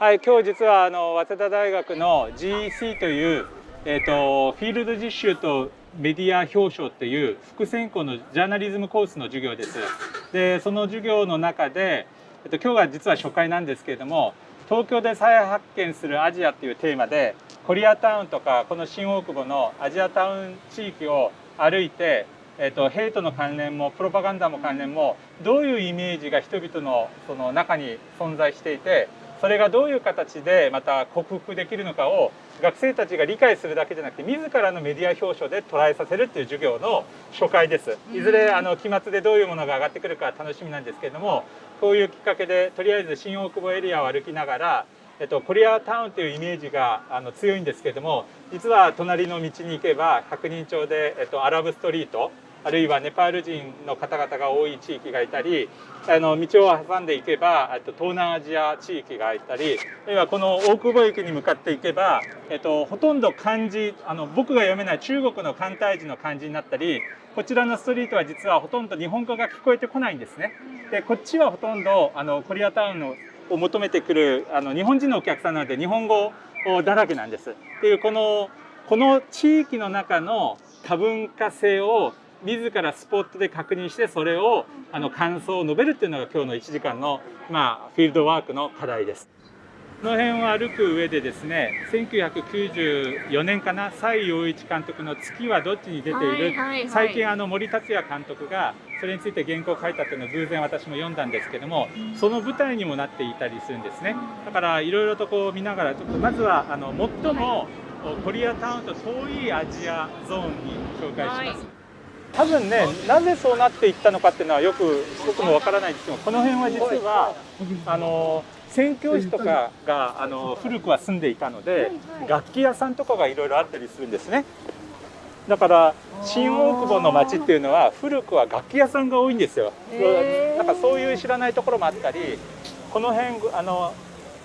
はい、今日実はあの早稲田大学の GEC という、えーと、フィールド実習とメディア表彰っていう副専攻のジャーナリズムコースの授業です。でその授業の中で、えっと、今日が実は初回なんですけれども東京で再発見するアジアっていうテーマでコリアタウンとかこの新大久保のアジアタウン地域を歩いてえーと、ヘイトの関連もプロパガンダも関連もどういうイメージが人々のその中に存在していてそれがどういう形でまた克服できるのかを学生たちが理解するだけじゃなくて自らのメディア表彰で捉えさせるっていう授業の初回です。いずれあの期末でどういうものが上がってくるか楽しみなんですけれどもこういうきっかけでとりあえず新大久保エリアを歩きながらえっと、コリアタウンというイメージがあの強いんですけれども実は隣の道に行けば百人町で、えっと、アラブストリートあるいはネパール人の方々が多い地域がいたりあの道を挟んでいけばと東南アジア地域がいたりあるいはこの大久保駅に向かっていけば、えっと、ほとんど漢字あの僕が読めない中国の簡体字の漢字になったりこちらのストリートは実はほとんど日本語が聞こえてこないんですね。でこっちはほとんどあのコリアタウンのを求めてくるあの日本人のお客さんなので日本語だらけなんです。っていうこのこの地域の中の多文化性を自らスポットで確認してそれをあの感想を述べるっていうのが今日の1時間の、まあ、フィールドワークの課題です。この辺を歩く上でですね1994年かな蔡陽一監督の「月はどっちに出ている」はいはいはい、最近あの森達也監督がそれについて原稿を書いたっていうのを偶然私も読んだんですけどもその舞台にもなっていたりするんですね。だからいろいろとこう見ながらちょっとまずはあの最もコリアタウンと遠いアジアゾーンに紹介します。はい多分ねなぜそうなっていったのかっていうのはよく僕もわからないんですけどこの辺は実はあの宣教師とかがあの古くは住んでいたので楽器屋さんとかがいろいろあったりするんですね。だから新大久保の町っていうのは古くは楽器屋さんが多いんですよ。なんかそういう知らないところもあったりこの辺あの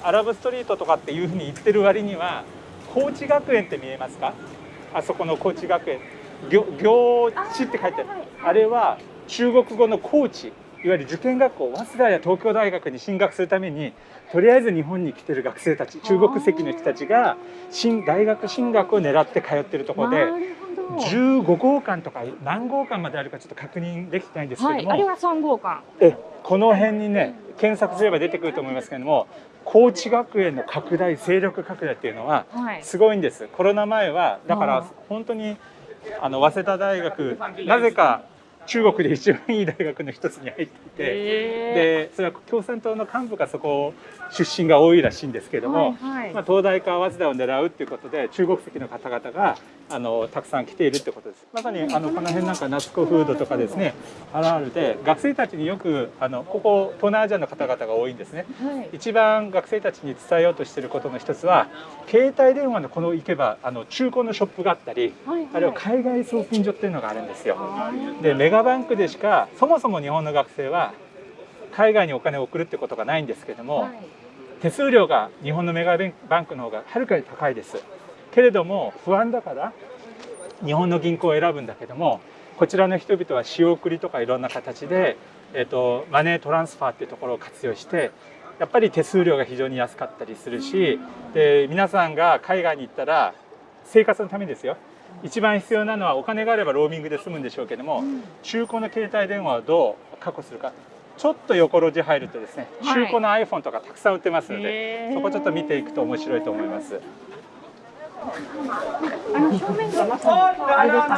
アラブストリートとかっていうふうに言ってる割には高知学園って見えますか？あそこの高知学園行行地って書いてある。あれは中国語の高知いわゆる受験学校早稲田や東京大学に進学するためにとりあえず日本に来てる学生たち中国籍の人たちが新大学進学を狙って通ってるところで15号館とか何号館まであるかちょっと確認できてないんですけども、はい、あれは3号館。えこの辺にね検索すれば出てくると思いますけれども高知学園の拡大勢力拡大っていうのはすごいんです、はい、コロナ前はだから本当にあの早稲田大学なぜか中国で一番いい大学の一つに入っていて、でそれは共産党の幹部がそこ出身が多いらしいんですけれども、はいはい、まあ、東大か早稲田を狙うっていうことで中国籍の方々があのたくさん来ているってことです。まさにあのこの辺なんか夏子フードとかですねハラールで学生たちによくあのここ東南アジアの方々が多いんですね、はい、一番学生たちに伝えようとしていることの一つは携帯電話のこの行けばあの中古のショップがあったり、はいはい、あるいは海外送金所っていうのがあるんですよ。でメガバンクでしかそもそも日本の学生は海外にお金を送るってことがないんですけども、はい、手数料が日本のメガバンクの方がはるかに高いですけれども不安だから日本の銀行を選ぶんだけどもこちらの人々は仕送りとかいろんな形で、えーと、マネートランスファーっていうところを活用してやっぱり手数料が非常に安かったりするしで皆さんが海外に行ったら生活のためですよ。一番必要なのはお金があればローミングで済むんでしょうけども中古の携帯電話をどう確保するか。ちょっと横路地入るとですね中古の iPhone とかたくさん売ってますので、そこちょっと見ていくと面白いと思います。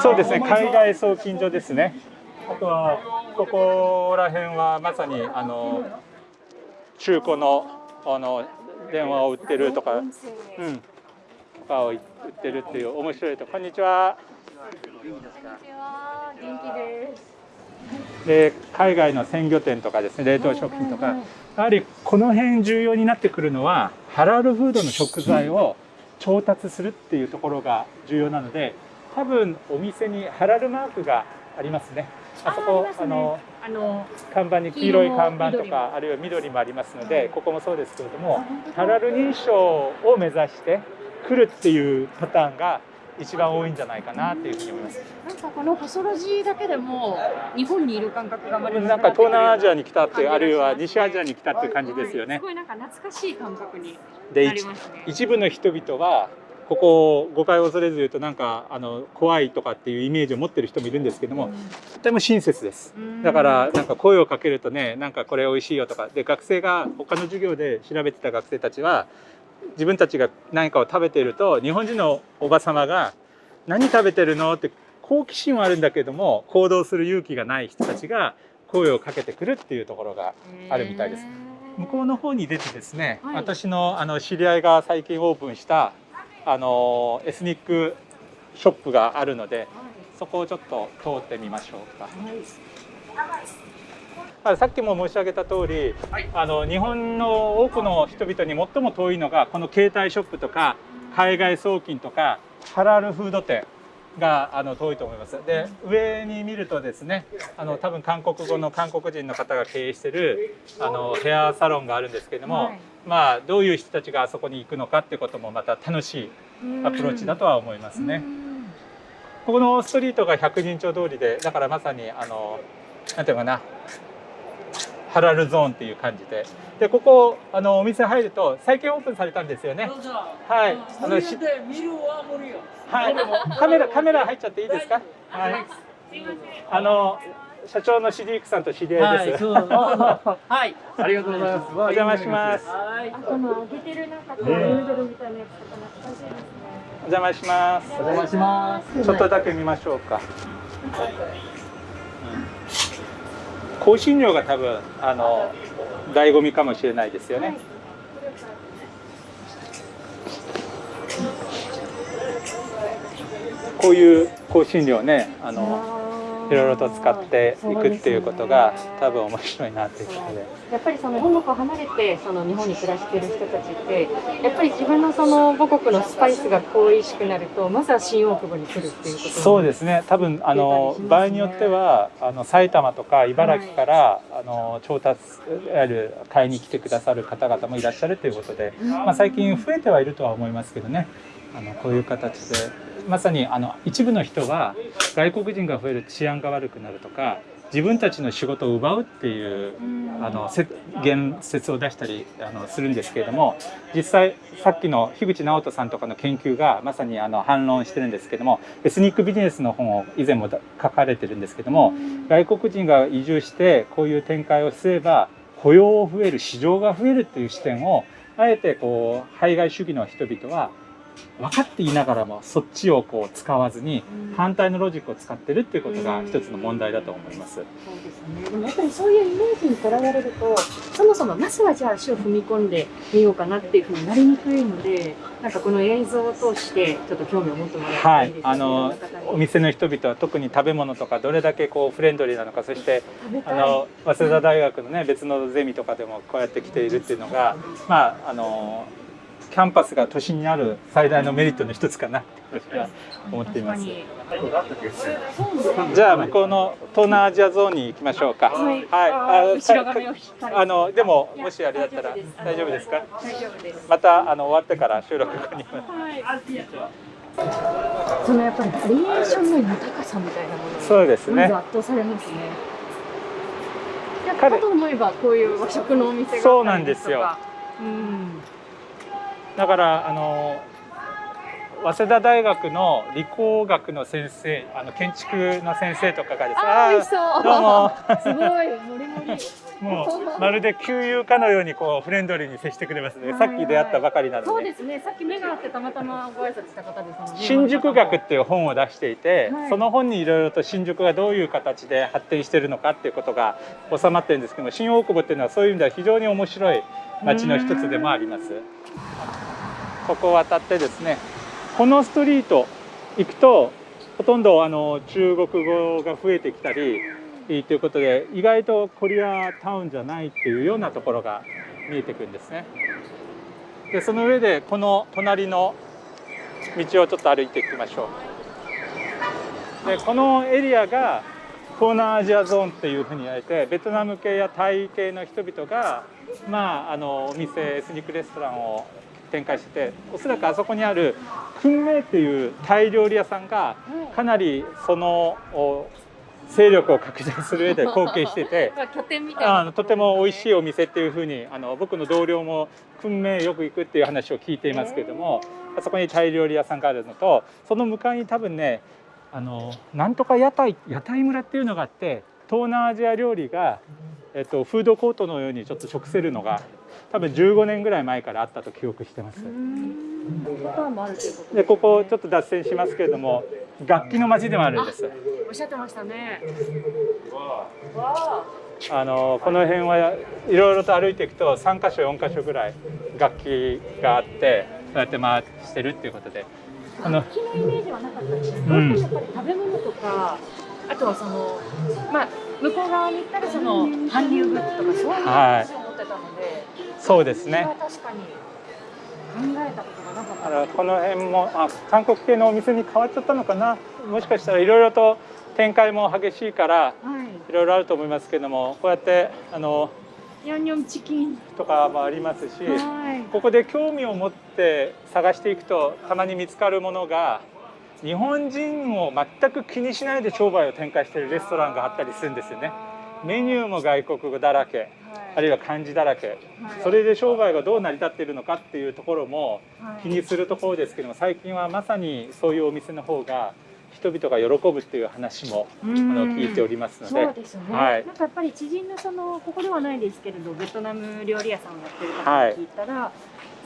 そうですね海外送金所ですねあとはここら辺はまさにあの中古のあの電話を売ってるとか、うん、とかを売ってるっていう面白いとこんにちは。元気です。で海外の鮮魚店とかですね冷凍食品とかやはりこの辺重要になってくるのはハラルフードの食材を調達するっていうところが重要なので多分お店にハラルマークがありますね。あそこあ、ね、のあの看板に黄色い看板とかあるいは緑もありますのでここもそうですけれどもハラル認証を目指して来るっていうパターンが一番多いんじゃないかなっていうふうに思います。なんかこの細路地だけでも日本にいる感覚がまるなんか東南アジアに来たっていうあるいは西アジアに来たっていう感じですよねす。ごいなんか懐かしい感覚にでなりますね。一部の人々はここを誤解を恐れず言うとなんかあの怖いとかっていうイメージを持ってる人もいるんですけどもとても親切ですうんだからなんか声をかけるとねなんかこれ美味しいよとかで学生が他の授業で調べてた学生たちは自分たちが何かを食べていると日本人のおば様が「何食べてるの?」って好奇心はあるんだけども行動する勇気がない人たちが声をかけてくるっていうところがあるみたいです向こうの方に出てですね、はい私のあの知り合いが最近オープンしたあのエスニックショップがあるのでそこをちょっと通ってみましょうか。あさっきも申し上げた通り、あの日本の多くの人々に最も遠いのがこの携帯ショップとか海外送金とかハラルフード店があの遠いと思います。で上に見るとですねあの多分韓国語の韓国人の方が経営してるあのヘアサロンがあるんですけれども、はいまあどういう人たちがあそこに行くのかっていうこともまた楽しいアプローチだとは思いますね。ここのストリートが百人町通りでだからまさにあのなんていうのかなハラルゾーンっていう感じで。でここあのお店入ると最近オープンされたんですよね。はい。あのしはい。カメラカメラ入っちゃっていいですか？はい。あの社長のシディークさんと知り合いです、そう。はい、ありがとうございます。お邪魔します。はい。あ、この揚げてるなんかこうヌードルみたいなやつとか。懐かしいですね。お邪魔します。お邪魔します。ちょっとだけ見ましょうか。香辛料が多分あの醍醐味かもしれないですよね。こういう香辛料ね、あのいろいろと使っていくっていうことが多分面白いなっていうことで。やっぱりその本国を離れてその日本に暮らしている人たちってやっぱり自分のその母国のスパイスが恋しくなるとまずは新大久保に来るっていうことそうですね。多分あのね場合によってはあの埼玉とか茨城から、あの調達いわゆる買いに来てくださる方々もいらっしゃるということで、まあ、最近増えてはいるとは思いますけどね。あのこういう形でまさにあの一部の人は外国人が増えると治安が悪くなるとか自分たちの仕事を奪うっていうあの言説を出したりあのするんですけれども実際さっきの樋口直人さんとかの研究がまさにあの反論してるんですけどもエスニックビジネスの本を以前も書かれてるんですけども外国人が移住してこういう展開をすれば雇用を増える市場が増えるっていう視点をあえてこう排外主義の人々は分かっていながらもそっちをこう使わずに反対のロジックを使ってるっていうことが一つの問題だと思います。そうですね。でもやっぱりそういうイメージにとらわれると、そもそもまずはじゃあ足を踏み込んでみようかなっていうふうになりにくいので、なんかこの映像を通してちょっと興味を持ってもらいたはいいです、ね。あのお店の人々は特に食べ物とかどれだけこうフレンドリーなのかそして。あの早稲田大学のね別のゼミとかでもこうやって来ているっていうのがまああのキャンパスが都心にある最大のメリットの一つかな思っています。じゃあ向こうの東南アジアゾーンに行きましょうか。はいはい。あのでももしあれだったら大大丈夫ですか？大丈夫です。またあの終わってから収録後に。そのやっぱりバリエーションの豊かさみたいなものにそうですね。圧倒されますね。と思えばこういう和食のお店がそうなんですよ。うん。だからあの早稲田大学の理工学の先生あの建築の先生とかがですねあ。どうも すごいもりもり。もうまるで旧友かのようにこうフレンドリーに接してくれますね。はいさっき出会ったばかりなので。そうですね。さっき目が合ってたまたまご挨拶した方ですもんね。新宿学っていう本を出していて、はいその本にいろいろと新宿がどういう形で発展しているのかっていうことが収まってるんですけども新大久保っていうのはそういう意味では非常に面白い街の一つでもあります。ここを渡ってですねこのストリート行くとほとんどあの中国語が増えてきたりということで意外とコリアタウンじゃないっていうようなところが見えてくるんですね。でその上でこの隣の道をちょっと歩いていきましょう。でこのエリアが東南アジアゾーンっていうふうに言われてベトナム系やタイ系の人々がまああのお店エスニックレストランを展開してておそらくあそこにある訓明っていうタイ料理屋さんがかなりそのお勢力を拡大する上で貢献しててとても美味しいお店っていうふうにあの僕の同僚も訓明よく行くっていう話を聞いていますけれども、あそこにタイ料理屋さんがあるのとその向かいに多分ねあのなんとか屋台屋台村っていうのがあって東南アジア料理が、えっと、フードコートのようにちょっと食せるのが多分15年ぐらい前からあったと記憶してます。でここちょっと脱線しますけれども楽器の街でもあるんです。おっしゃってましたねわあのこの辺はいろいろと歩いていくと3箇所4箇所ぐらい楽器があってそうやって回してるっていうことであのあ楽器のイメージはなかったんですけど、うんやっぱり食べ物とかあとはそのまあ向こう側に行ったらその韓流グッズとかそういう話を持ってたので、そうですね。確かに考えたことがなかった。あのこの辺もあ韓国系のお店に変わっちゃったのかな。もしかしたらいろいろと展開も激しいからはい。ろいろあると思いますけどもこうやってあのヤンニョンチキンとかもありますしはい。ここで興味を持って探していくとたまに見つかるものが日本人を全く気にしないで商売を展開しているレストランがあったりするんですよね。メニューも外国語だらけあるいは漢字だらけ。それで商売がどう成り立っているのかっていうところも気にするところですけども最近はまさにそういうお店の方が人々が喜ぶっていう話もあの聞いておりますので。でね、はい。なんかやっぱり知人のそのここではないですけれどベトナム料理屋さんをやってる方に聞いたら、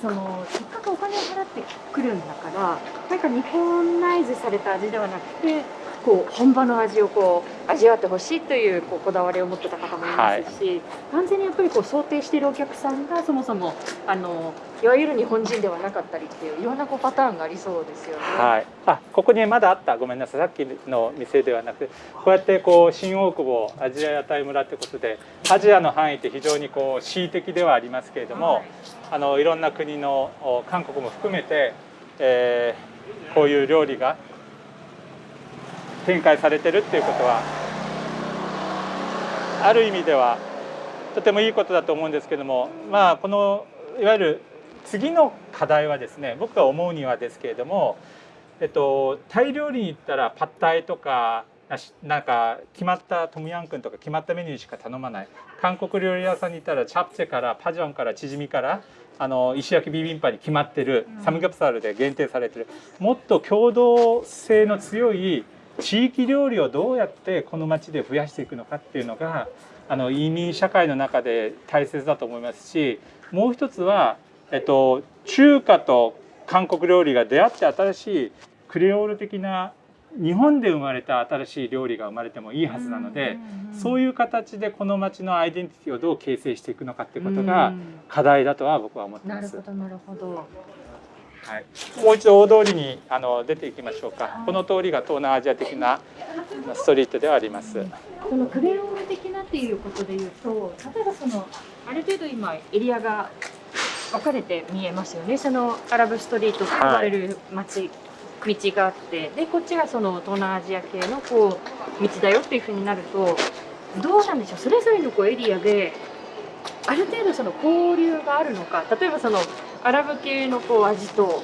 そのせっかくお金を払ってくるんだからなんか日本ナイズされた味ではなくてこう本場の味をこう味わってほしいというこうこだわりを持ってた方もいますし、完全にやっぱりこう想定しているお客さんがそもそもあのいわゆる日本人ではなかったりっていういろんなこうパターンがありそうですよね。はい、あここにまだあった。ごめんなさい。さっきの店ではなくこうやってこう新大久保アジア屋台村ってことでアジアの範囲って非常にこう恣意的ではありますけれども、はいあのいろんな国の韓国も含めて、えーこういう料理が展開されてるっていうことはある意味ではとてもいいことだと思うんですけどもまあこのいわゆる次の課題はですね僕が思うにはですけれども、えっと、タイ料理に行ったらパッタイとかなんか決まったトムヤンクンとか決まったメニューしか頼まない。韓国料理屋さんに行ったらチャプチェからパジョンからチヂミからあの石焼きビビンパに決まってるうん。サムギョプサルで限定されてる。もっと共同性の強い地域料理をどうやってこの町で増やしていくのかっていうのがあの移民社会の中で大切だと思いますしもう一つは、えっと、中華と韓国料理が出会って新しいクレオール的な日本で生まれた新しい料理が生まれてもいいはずなので、そういいう形でこの町のアイデンティティをどう形成していくのかっていうことが課題だとは僕は思ってますなるほ。どなるほど。はい、もう一度大通りにあの出ていきましょうかはい。この通りが東南アジア的なストリートではあります。そのクレオール的なっていうことで言うと、例えばそのある程度今エリアが分かれて見えますよね。そのアラブストリートと呼ばれる街、道があって、でこっちがその東南アジア系のこう道だよっていうふうになると、どうなんでしょう。それぞれのこうエリアである程度その交流があるのか。例えばそのアラブ系のこう味と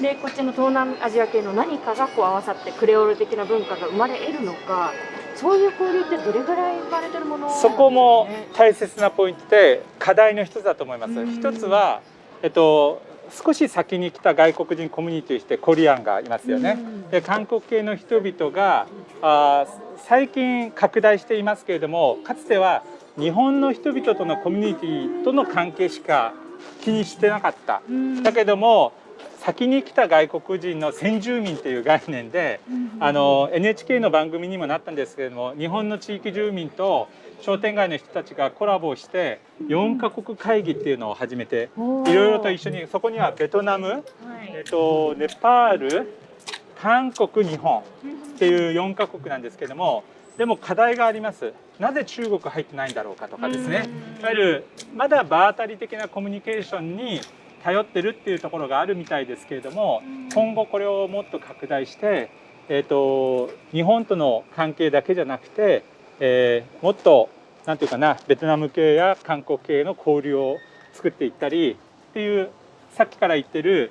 でこっちの東南アジア系の何かがこう合わさってクレオール的な文化が生まれ得るのかそういう交流ってどれぐらい生まれてるものそこも大切なポイントで課題の一つだと思いますうん。一つは、えっと、少し先に来た外国人コミュニティとしてコリアンがいますよね。うんで韓国系の人々があー最近拡大していますけれどもかつては日本の人々とのコミュニティとの関係しか気にしてなかった。うんだけども先に来た外国人の先住民という概念でうんあの NHK の番組にもなったんですけれども日本の地域住民と商店街の人たちがコラボして4カ国会議っていうのを始めていろいろと一緒にそこにはベトナム、はい。えっと、ネパール韓国日本っていう4カ国なんですけどもでも課題があります。なぜ中国入ってないんだろうかとかですね。うん。いわゆるまだ場当たり的なコミュニケーションに頼ってるっていうところがあるみたいですけれども今後これをもっと拡大して、えー、と日本との関係だけじゃなくて、えーもっとなんていうかなベトナム系や韓国系の交流を作っていったりっていうさっきから言ってる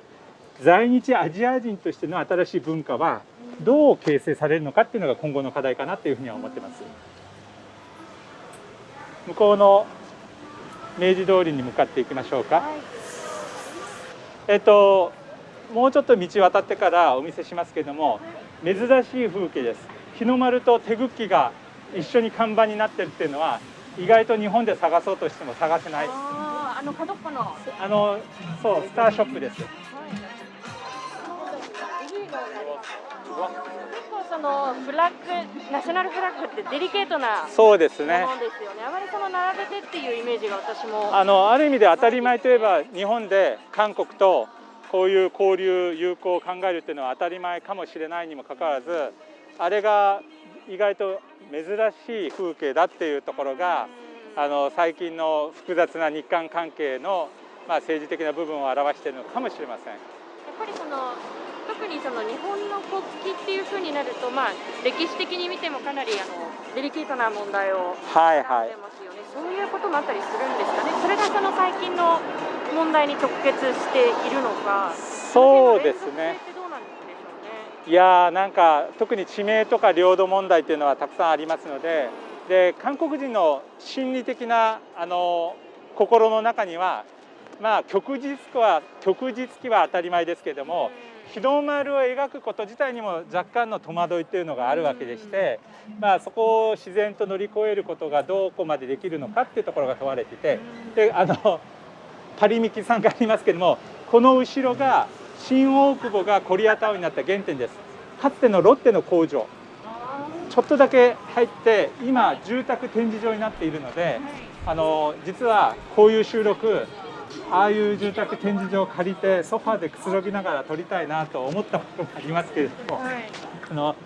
在日アジア人としての新しい文化はどう形成されるのかっていうのが今後の課題かなっていうふうには思ってます。向こうの明治通りに向かっていきましょうか。はいえっともうちょっと道渡ってからお見せしますけれども珍しい風景です。日の丸と手ぐきが一緒に看板になってるっていうのは意外と日本で探そうとしても探せない。あの角っこの、はい、あのそうスターショップです。結構そのフラッグナショナルフラッグってデリケートなそうですものね。ですよね。あまりその並べてっていうイメージが私も。あのある意味で当たり前といえば日本で韓国とこういう交流友好を考えるっていうのは当たり前かもしれないにもかかわらずあれが意外と珍しい風景だっていうところがあの最近の複雑な日韓関係の、まあ、政治的な部分を表しているのかもしれません。やっぱりその特にその日本の国旗っていう風になると、まあ、歴史的に見てもかなりあのデリケートな問題をはいはい。絡んでますよね、そういうこともあったりするんですかね、それがその最近の問題に直結しているのか、そうですねいやーなんか特に地名とか領土問題っていうのはたくさんありますのでで韓国人の心理的なあの心の中にはまあ旭日旗は旭日旗は当たり前ですけれども日の丸を描くこと自体にも若干の戸惑いっていうのがあるわけでして、まあ、そこを自然と乗り越えることがどこまでできるのかっていうところが問われててであのパリミキさんがありますけどもこの後ろが新大久保がコリアタウンになった原点です。かつてのロッテの工場。ちょっとだけ入って今住宅展示場になっているのであの実はこういう収録ああいう住宅展示場を借りてソファーでくつろぎながら撮りたいなと思ったこともありますけれどもはい。あの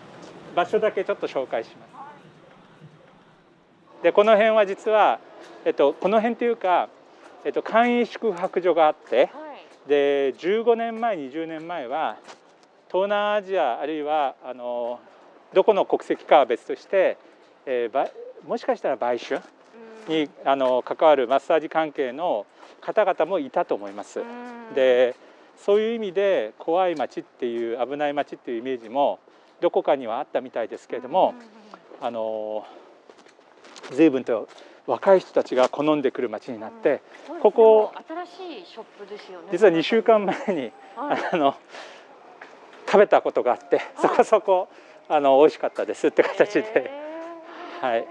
場所だけちょっと紹介します。でこの辺は実は、えっと、この辺というか、えっと、簡易宿泊所があってはいで15年前20年前は東南アジアあるいはあのどこの国籍かは別として、えーばもしかしたら売春にあの関わるマッサージ関係の方々もいたと思います。でそういう意味で怖い街っていう危ない街っていうイメージもどこかにはあったみたいですけれども、あの随分と若い人たちが好んでくる街になって、ここ新しいショップですよね。実は2週間前にはい。あの食べたことがあってそこそこあの美味しかったですって形で、はい。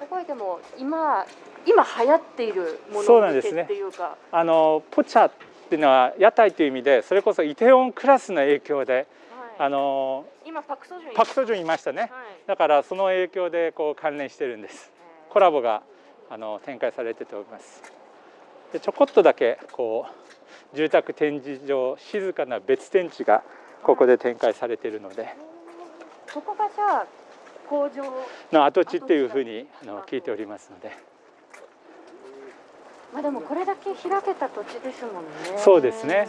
すごい。でも今今流行っているもそうの向けなんですね。っていうか、あのポチャっていうのは屋台という意味でそれこそイテウォンクラスの影響ではい。あの今パクソジュンパクソジュンいましたね。はい。だからその影響でこう関連してるんですコラボがあの展開されてておりますでちょこっとだけこう住宅展示場静かな別展地がここで展開されているのでここがじゃあ工場の跡地っていうふうにあの聞いておりますのでまあでもこれだけ開けた土地ですもんね。そうですね。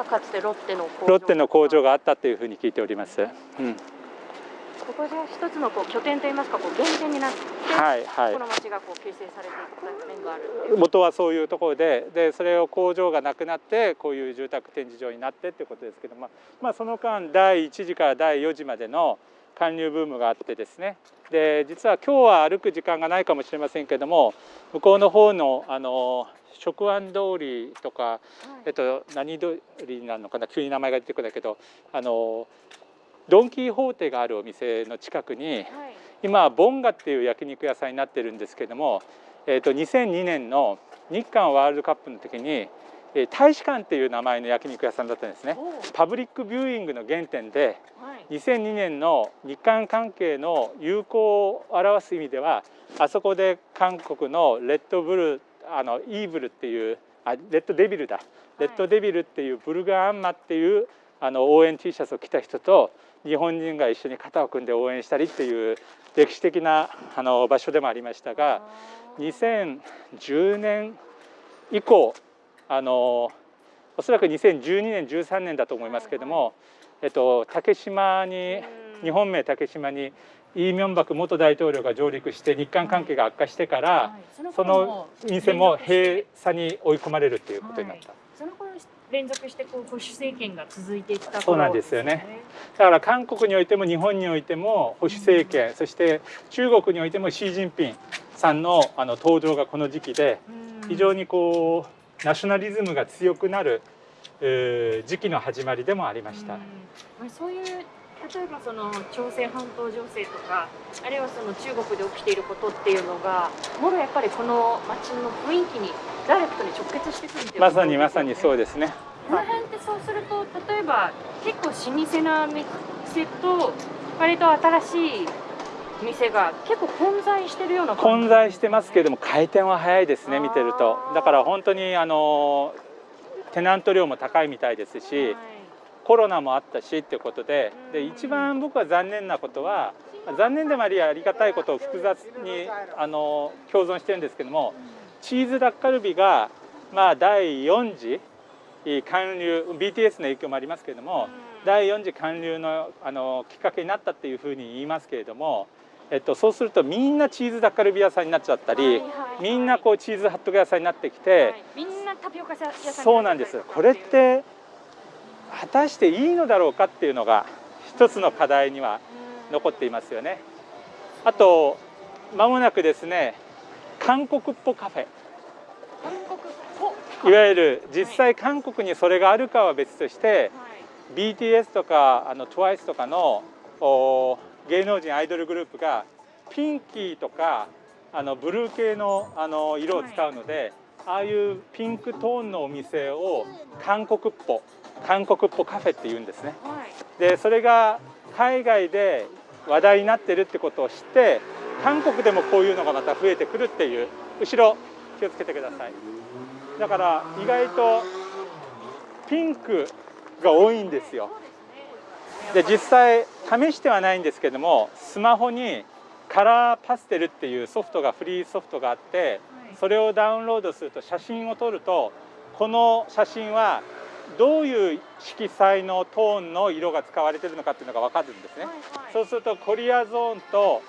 ここがじゃあかつてロッテの工場。ロッテの工場があったっていうふうに聞いております、うん、ここじゃあ一つのこう拠点といいますかこう原点になって、はいはいこの町がこう形成されていった面がある。元はそういうところででそれを工場がなくなってこういう住宅展示場になってっていうことですけども、まあ、その間第1次から第4次までの韓流ブームがあってですねで実は今日は歩く時間がないかもしれませんけども向こうの方のあの食安通りとか、えっと、何通りになるのかな急に名前が出てくるんだけどあのドン・キーホーテがあるお店の近くにはい。今はボンガっていう焼肉屋さんになってるんですけども、えー、と2002年の日韓ワールドカップの時に、えー大使館っていう名前の焼肉屋さんだったんですねおパブリックビューイングの原点ではい。2002年の日韓関係の友好を表す意味ではあそこで韓国のレッドブルあのイーブルっていうあレッドデビルだ。レッドデビルっていうブルガーアンマっていうあの応援 T シャツを着た人と日本人が一緒に肩を組んで応援したりっていう歴史的なあの場所でもありましたが2010年以降あのおそらく2012年13年だと思いますけれども、えっと、竹島に日本名竹島にイ・ミョンバク元大統領が上陸して日韓関係が悪化してから、はい。そその店も閉鎖に追い込まれるっていうことになった、その頃連続してこう保守政権が続いていった頃そうなんですよね。だから韓国においても日本においても保守政権、そして中国においてもシー・ジンピンさんのあの登場がこの時期で非常ににこうナショナリズムが強くなる、えー時期の始まりでもありました。まあ、そういう例えばその朝鮮半島情勢とかあるいはその中国で起きていることっていうのがもろやっぱりこの街の雰囲気にダイレクトに直結してくるっていうまさにまさにそううですね。この辺ってそうすると例えば結構老舗な店と割と新しい店が結構混在してるような混在してますけども回転は早いですね見てると。だから本当にあのテナント料も高いみたいですしはいコロナもあったしっていうことででうん。一番僕は残念なことは残念でもありありがたいことを複雑にあの共存してるんですけどもチーズダッカルビがまあ第4次韓流 BTS の影響もありますけれどもうん。第4次韓流のあのきっかけになったっていうふうに言いますけれども、えっと、そうするとみんなチーズダッカルビ屋さんになっちゃったり、はいはいはい。みんなこうチーズハットグ屋さんになってきて、はい。みんなタピオカ屋さんそうなんです。これって果たしていいのだろうかっていうのが一つの課題には残っていますよね。あと間もなくですね韓国っぽカフェ。韓国いわゆる実際韓国にそれがあるかは別としてはい。BTS とかあの TWICE とかのお芸能人アイドルグループがピンキーとかあのブルー系のあの色を使うので、ああいうピンクトーンのお店を韓国っぽ韓国っぽカフェって言うんですね。はい。でそれが海外で話題になってるってことを知って韓国でもこういうのがまた増えてくるっていう後ろ気をつけてください。だから意外とピンクが多いんですよ。で実際試してはないんですけどもスマホにカラーパステルっていうソフトがフリーソフトがあってそれをダウンロードすると写真を撮るとこの写真はどういう色彩のトーンの色が使われてるのかっていうのが分かるんですね。そうするとコリアゾーンと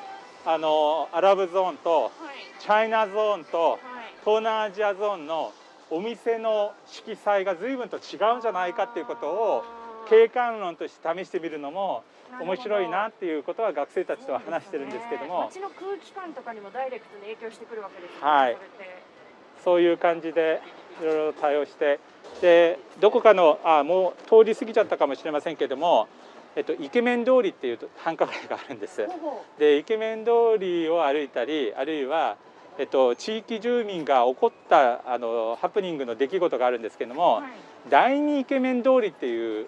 あのアラブゾーンとチャイナゾーンと東南アジアゾーンのお店の色彩が随分と違うんじゃないかっていうことを景観論として試してみるのも面白いなっていうことは学生たちとは話してるんですけども。街の空気感とかにもダイレクトに影響してくるわけですよね。はい。そそういう感じでいろいろ対応して。でどこかのあもう通り過ぎちゃったかもしれませんけども、えっと、イケメン通りっていう繁華街があるんです。でイケメン通りを歩いたりあるいは、えっと、地域住民が起こったあのハプニングの出来事があるんですけどうも、はい。第二イケメン通りっていうう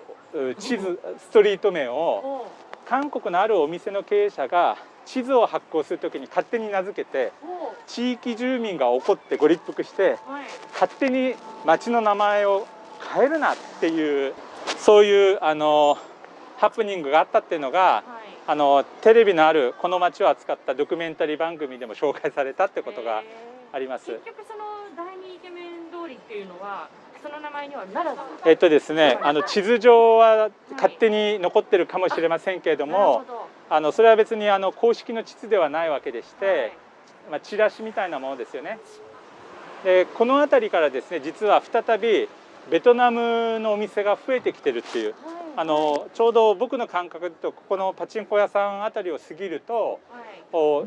地図ストリート名をお韓国のあるお店の経営者が地図を発行するときに勝手に名付けてお地域住民が怒ってご立腹してはい。勝手に町の名前を変えるなっていうそういうあのハプニングがあったっていうのがはい。あのテレビのあるこの町を扱ったドキュメンタリー番組でも紹介されたってことがへあります。ー結局その第二イケメン通りっていうのはその名前にはならず。えっとですね、あの地図上は勝手に残ってるかもしれませんけれどもあのそれは別にあの公式の地図ではないわけでして、はいまあ、チラシみたいなものですよね。でこの辺りからですね実は再びベトナムのお店が増えてきてるっていうはい。あのちょうど僕の感覚だとここのパチンコ屋さんあたりを過ぎるとは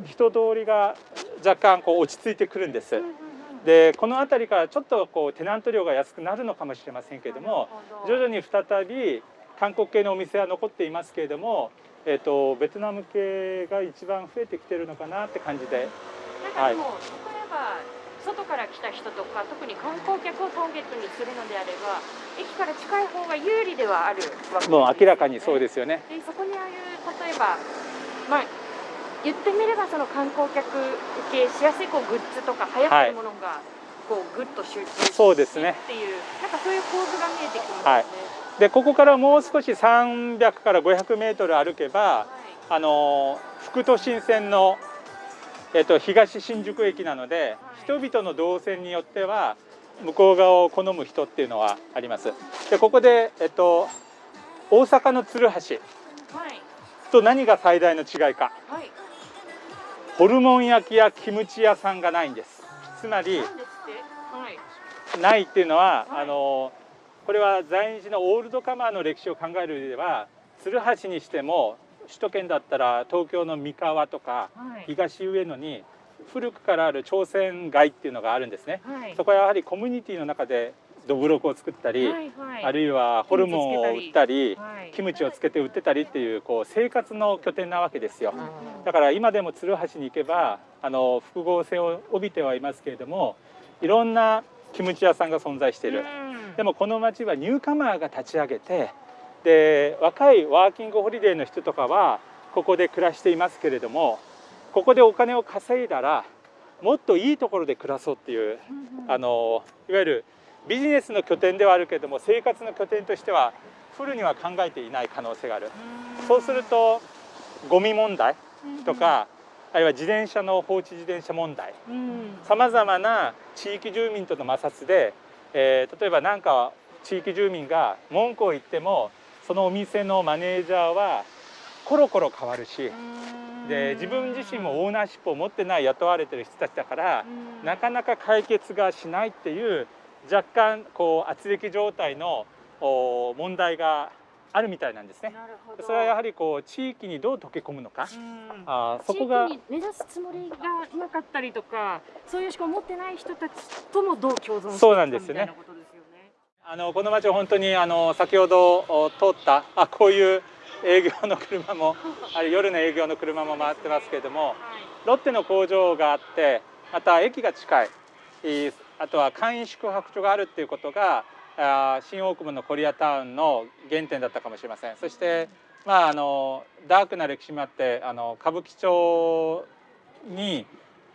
い。人通りが若干こう落ち着いてくるんです。うん。うんうんでこの辺りからちょっとこうテナント料が安くなるのかもしれませんけれども徐々に再び韓国系のお店は残っていますけれども、えー、とベトナム系が一番増えてきてるのかなって感じで。なんかでも、例えば外から来た人とか特に観光客をターゲットにするのであれば駅から近い方が有利ではあるわけですよね。もう明らかにそうですよね。でそこにああいう例えばまあ言ってみればその観光客受けしやすいこうグッズとか流行ってるものがこうグッと集中してそうですね。っていうなんかそういう構図が見えてきますね。はい。でここからもう少し300から500メートル歩けばはい。あの副都心線の、えっと東新宿駅なので、人々の動線によっては向こう側を好む人っていうのはあります。でここで、えっと大阪の鶴橋はい。と何が最大の違いか。はいホルモン焼きやキムチ屋さんがないんです。つまりないっていうのは、はい。あのこれは在日のオールドカマーの歴史を考える上では鶴橋にしても首都圏だったら東京の三河とかはい。東上野に古くからある朝鮮街っていうのがあるんですね。はい。そこはやはりコミュニティの中でどぶろくを作ったり、はいはい。あるいはホルモンを売ったりはい。キムチをつけて売ってたりっていうこう生活の拠点なわけですよ。うん。だから今でも鶴橋に行けばあの複合性を帯びてはいますけれどもいろんなキムチ屋さんが存在している。うん。でもこの町はニューカマーが立ち上げてで若いワーキングホリデーの人とかはここで暮らしていますけれどもここでお金を稼いだらもっといいところで暮らそうっていううん。あのいわゆるビジネスの拠点ではあるけれども生活の拠点としてはフルには考えていない可能性がある。そうするとゴミ問題とかあるいは自転車の放置自転車問題うん。さまざまな地域住民との摩擦で、えー例えば何か地域住民が文句を言ってもそのお店のマネージャーはコロコロ変わるしで自分自身もオーナーシップを持ってない雇われてる人たちだからうん。なかなか解決がしないっていう若干こう圧力状態のお問題があるみたいなんですね。それはやはりこう地域にどう溶け込むのか、うん。あーそこが地域に根ざすつもりがなかったりとかそういう思考を持ってない人たちともどう共存そうなんですよね。みたいなことですよね。あのこの町は本当にあの先ほどお通ったあこういう営業の車も ある夜の営業の車も回ってますけれどもロッテの工場があってまた駅が近いあとは簡易宿泊所があるっていうことが新大久保のコリアタウンの原点だったかもしれません。そしてまああのダークな歴史もあってあの歌舞伎町に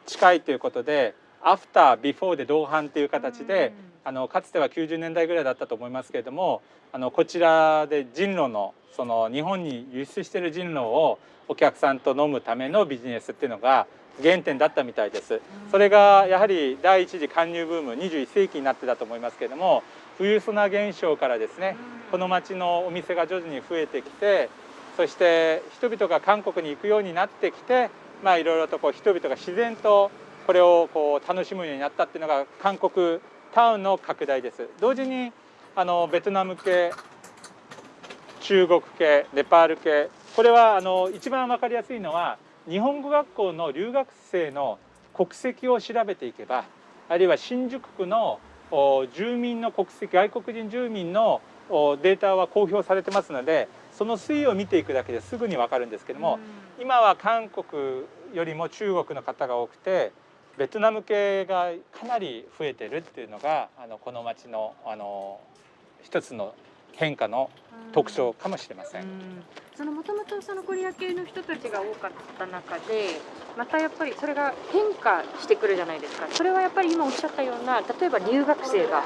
近いということでアフタービフォーで同伴という形で、あのかつては90年代ぐらいだったと思いますけれどもあのこちらで人狼のその日本に輸出している人狼をお客さんと飲むためのビジネスっていうのが原点だったみたいです。それがやはり第一次勧入ブーム21世紀になってたと思いますけれども冬砂現象からですねこの町のお店が徐々に増えてきてそして人々が韓国に行くようになってきてまあいろいろとこう人々が自然とこれをこう楽しむようになったっていうのが韓国タウンの拡大です同時にあのベトナム系中国系ネパール系これはあの一番分かりやすいのは日本語学校の留学生の国籍を調べていけばあるいは新宿区のお住民の国籍外国人住民のおデータは公表されてますのでその推移を見ていくだけですぐに分かるんですけども、今は韓国よりも中国の方が多くてベトナム系がかなり増えてるっていうのがあのこの町のあの一つの変化の特徴かもしれません。うん。そのもともとそのコリア系の人たちが多かった中でまたやっぱりそれが変化してくるじゃないですか。それはやっぱり今おっしゃったような例えば留学生が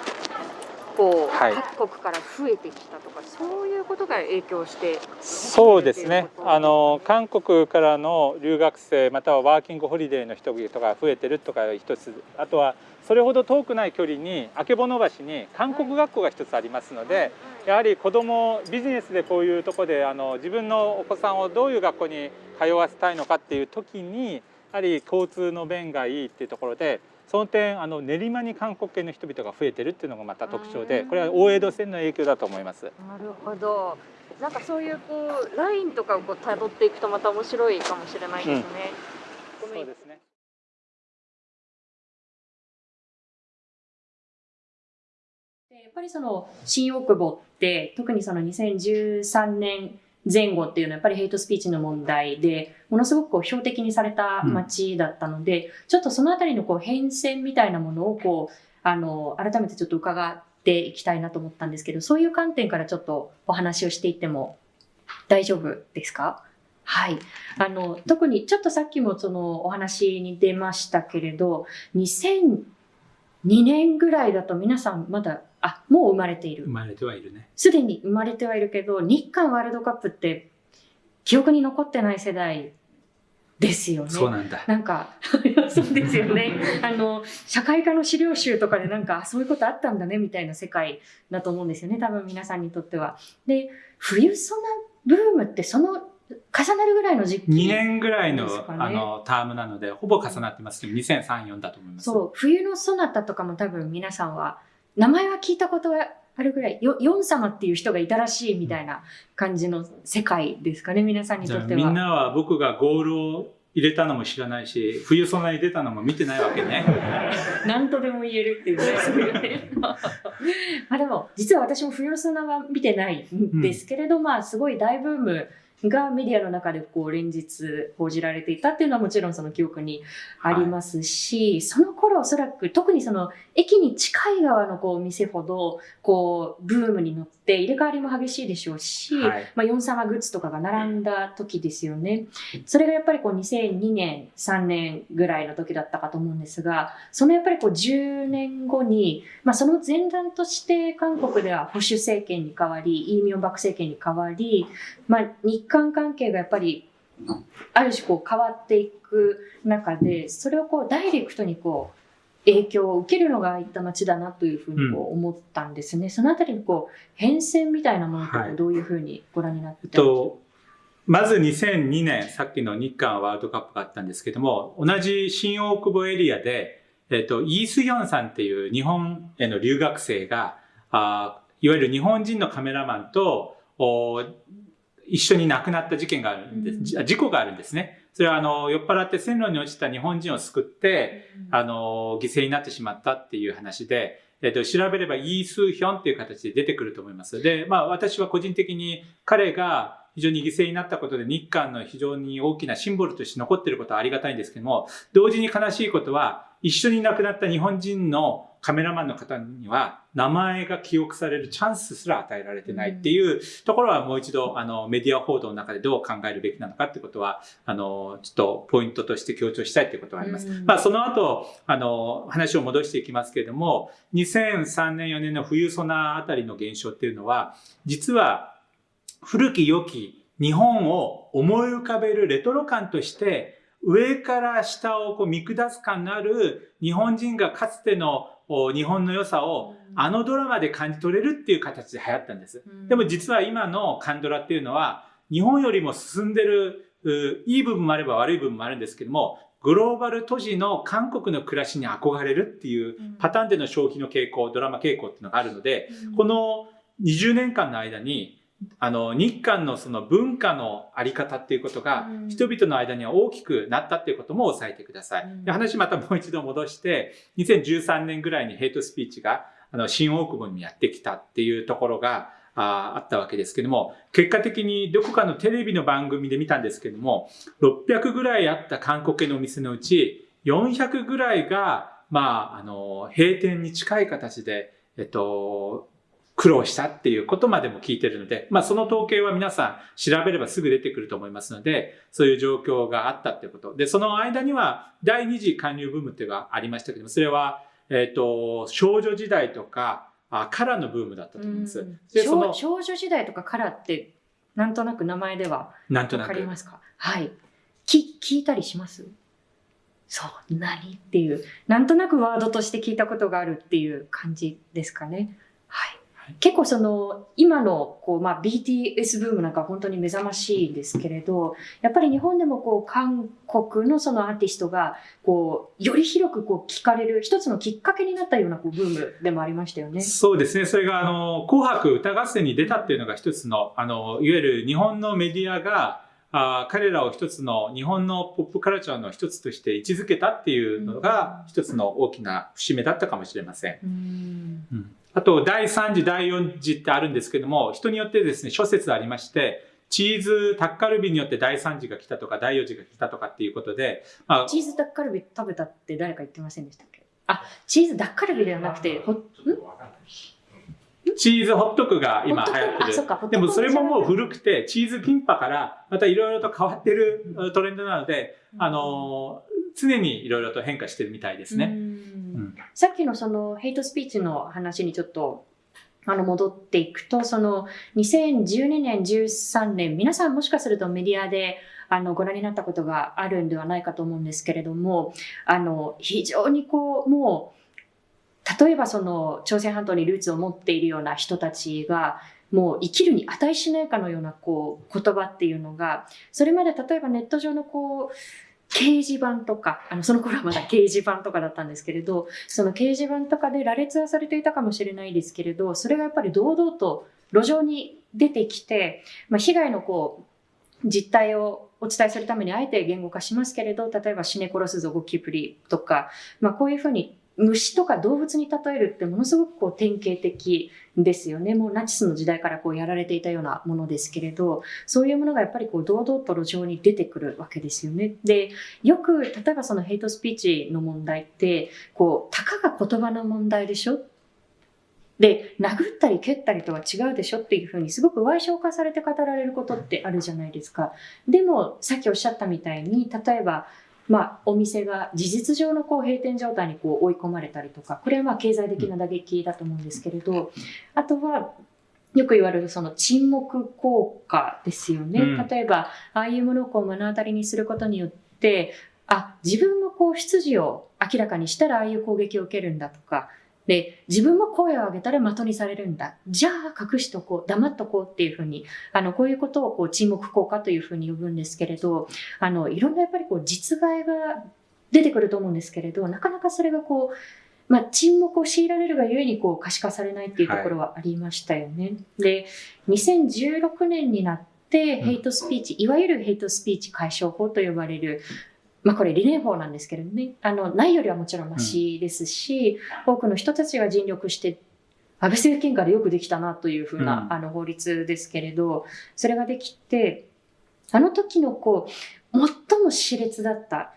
こう、はい。各国から増えてきたとかそういうことが影響してそうですね。あの韓国からの留学生またはワーキングホリデーの人々が増えてるとか一つあとはそれほど遠くない距離に曙橋に韓国学校が一つありますのでやはり子どもビジネスでこういうとこであの自分のお子さんをどういう学校に通わせたいのかっていう時にやはり交通の便がいいっていうところでその点あの練馬に韓国系の人々が増えてるっていうのがまた特徴でこれは大江戸線の影響だと思います。なるほど。なんかそういうこうラインとかをこう辿っていくとまた面白いかもしれないですね。ごめん。そうですやっぱりその新大久保って特にその2013年前後っていうのはやっぱりヘイトスピーチの問題でものすごくこう標的にされた街だったので、ちょっとそのあたりのこう変遷みたいなものをこうあの改めてちょっと伺っていきたいなと思ったんですけどそういう観点からちょっとお話をしていっても大丈夫ですか？はい。あの、特にちょっとさっきもそのお話に出ましたけれど、2002年ぐらいだと皆さんまだ、あ、もう生まれている生。まれてはいるね。すでに生まれてはいるけど、日韓ワールドカップって記憶に残ってない世代ですよね。そうなんだ。なんか、そうですよね。あの、社会科の資料集とかでなんか、あそういうことあったんだね、みたいな世界だと思うんですよね。多分皆さんにとっては。で、冬ソナブームってその重なるぐらいの時期。2年ぐらいの,、あのタームなのでほぼ重なってますけど2003、4だと思います。そう、冬のソナタとかも多分皆さんは、名前は聞いたことはあるぐらい、よヨン様っていう人がいたらしいみたいな感じの世界ですかね、皆さんにとっては。みんなは僕がゴールを入れたのも知らないし冬そんなに出たのも見てないわけね。何とでも言えるっていうね、そういうね。まあでも、実は私も冬のソナは見てないんですけれど、まあすごい大ブームがメディアの中でこう連日報じられていたっていうのはもちろんその記憶にありますし、その頃おそらく特にその駅に近い側のこうお店ほどこうブームに乗って入れ替わりも激しいでしょうし、はいまあ、ヨン様グッズとかが並んだ時ですよね。それがやっぱりこう2002年、3年ぐらいの時だったかと思うんですが、そのやっぱりこう10年後に、まあ、その前段として韓国では保守政権に変わり、イ・ミョンバク政権に変わり、まあ、日韓関係がやっぱりある種こう変わっていく中で、それをこうダイレクトにこう影響を受けるのがああいった街だなというふうにこう思ったんですね。そのあたりのこう変遷みたいなものってはいどういうふうにご覧になってとまず2002年さっきの日韓ワールドカップがあったんですけども同じ新大久保エリアで、えっとイース・ヒョンさんっていう日本への留学生があいわゆる日本人のカメラマンとお一緒に亡くなった事件があるんです、うんじ事故があるんですね。それはあの酔っ払って線路に落ちた日本人を救ってあの、犠牲になってしまったっていう話で、えっと、調べればイースーヒョンっていう形で出てくると思います。で、まあ私は個人的に彼が非常に犠牲になったことで日韓の非常に大きなシンボルとして残っていることはありがたいんですけども、同時に悲しいことは一緒に亡くなった日本人のカメラマンの方には名前が記憶されるチャンスすら与えられてないっていうところはもう一度あのメディア報道の中でどう考えるべきなのかってことはあのちょっとポイントとして強調したいっていうことはあります。うんまあその後あの話を戻していきますけれども2003年4年の冬ソナあたりの現象っていうのは実は古き良き日本を思い浮かべるレトロ感として上から下をこう見下す感のある日本人がかつてのお日本の良さをあのドラマで感じ取れるっていう形で流行ったんです。でも実は今のカンドラっていうのは日本よりも進んでるういい部分もあれば悪い部分もあるんですけどもグローバル都市の韓国の暮らしに憧れるっていうパターンでの消費の傾向ドラマ傾向っていうのがあるのでこの20年間の間にあの日韓のその文化のあり方っていうことがうん人々の間には大きくなったっていうことも押さえてください。うんで話またもう一度戻して2013年ぐらいにヘイトスピーチがあの新大久保にやってきたっていうところがああったわけですけども結果的にどこかのテレビの番組で見たんですけども600ぐらいあった韓国系のお店のうち400ぐらいがまああの閉店に近い形でえっと苦労したっていうことまでも聞いてるので、まあその統計は皆さん調べればすぐ出てくると思いますので、そういう状況があったっていうこと。で、その間には第二次韓流ブームっていうのがありましたけども、それは、えっ、と、少女時代とか、あカラーのブームだったと思います。うん。で、その少、少女時代とかカラーってなんとなく名前ではわなんとなく。かりますか？はい。き聞いたりします？そう何？っていう。なんとなくワードとして聞いたことがあるっていう感じですかね結構その今のこう、まあ、BTS ブームなんかは本当に目覚ましいですけれどやっぱり日本でもこう韓国のそのアーティストがこうより広くこう聞かれる一つのきっかけになったようなこうブームでもありましたよね。そうですね。それが、あの、紅白歌合戦に出たっていうのが一つの、あの、いわゆる日本のメディアが、あ彼らを一つの日本のポップカルチャーの一つとして位置づけたっていうのが一つの大きな節目だったかもしれません。うんうんあと、第3次、第4次ってあるんですけども、人によってですね、諸説ありまして、チーズタッカルビによって第3次が来たとか、第4次が来たとかっていうことで、まあ、チーズダッカルビ食べたって誰か言ってませんでしたっけ？あ、チーズダッカルビではなくて、ほん？チーズホットクが今流行ってる。でもそれももう古くて、チーズキンパからまたいろいろと変わってるトレンドなので、あのー常にいろいろと変化してるみたいですうね。さっきのそのヘイトスピーチの話にちょっとあの戻っていくと、その2012年、13年、皆さんもしかするとメディアであのご覧になったことがあるんではないかと思うんですけれども、あの非常にこう、もう、例えばその朝鮮半島にルーツを持っているような人たちが、もう生きるに値しないかのようなこう言葉っていうのが、それまで例えばネット上のこう、掲示板とか、あの、その頃はまだ掲示板とかだったんですけれど、その掲示板とかで羅列はされていたかもしれないですけれど、それがやっぱり堂々と路上に出てきて、まあ、被害のこう、実態をお伝えするためにあえて言語化しますけれど、例えば死ね殺すぞゴキブリとか、まあこういうふうに虫とか動物に例えるってものすごくこう典型的ですよね。もうナチスの時代からこうやられていたようなものですけれど、そういうものがやっぱりこう堂々と路上に出てくるわけですよね。で、よく例えばそのヘイトスピーチの問題って、こう、たかが言葉の問題でしょ？で、殴ったり蹴ったりとは違うでしょっていうふうにすごく歪償化されて語られることってあるじゃないですか。でも、さっきおっしゃったみたいに、例えば、まあ、お店が事実上のこう閉店状態にこう追い込まれたりとか、これはまあ経済的な打撃だと思うんですけれど、あとは、よく言われるその沈黙効果ですよね。うん、例えば、ああいうものをこう目の当たりにすることによって、あ、自分のこう出自を明らかにしたらああいう攻撃を受けるんだとか、で、自分も声を上げたら的にされるんだ。じゃあ隠しとこう、黙っとこうっていうふうに、あの、こういうことをこう沈黙効果というふうに呼ぶんですけれど、あの、いろんなやっぱりこう実害が出てくると思うんですけれど、なかなかそれがこう、まあ、沈黙を強いられるがゆえにこう可視化されないっていうところはありましたよね。はい、で、2016年になって、ヘイトスピーチ、うん、いわゆるヘイトスピーチ解消法と呼ばれる、まあこれ理念法なんですけれどね、あの、ないよりはもちろんマシですし、うん、多くの人たちが尽力して、安倍政権下でよくできたなというふうな、うん、あの法律ですけれど、それができて、あの時のこう、最も熾烈だった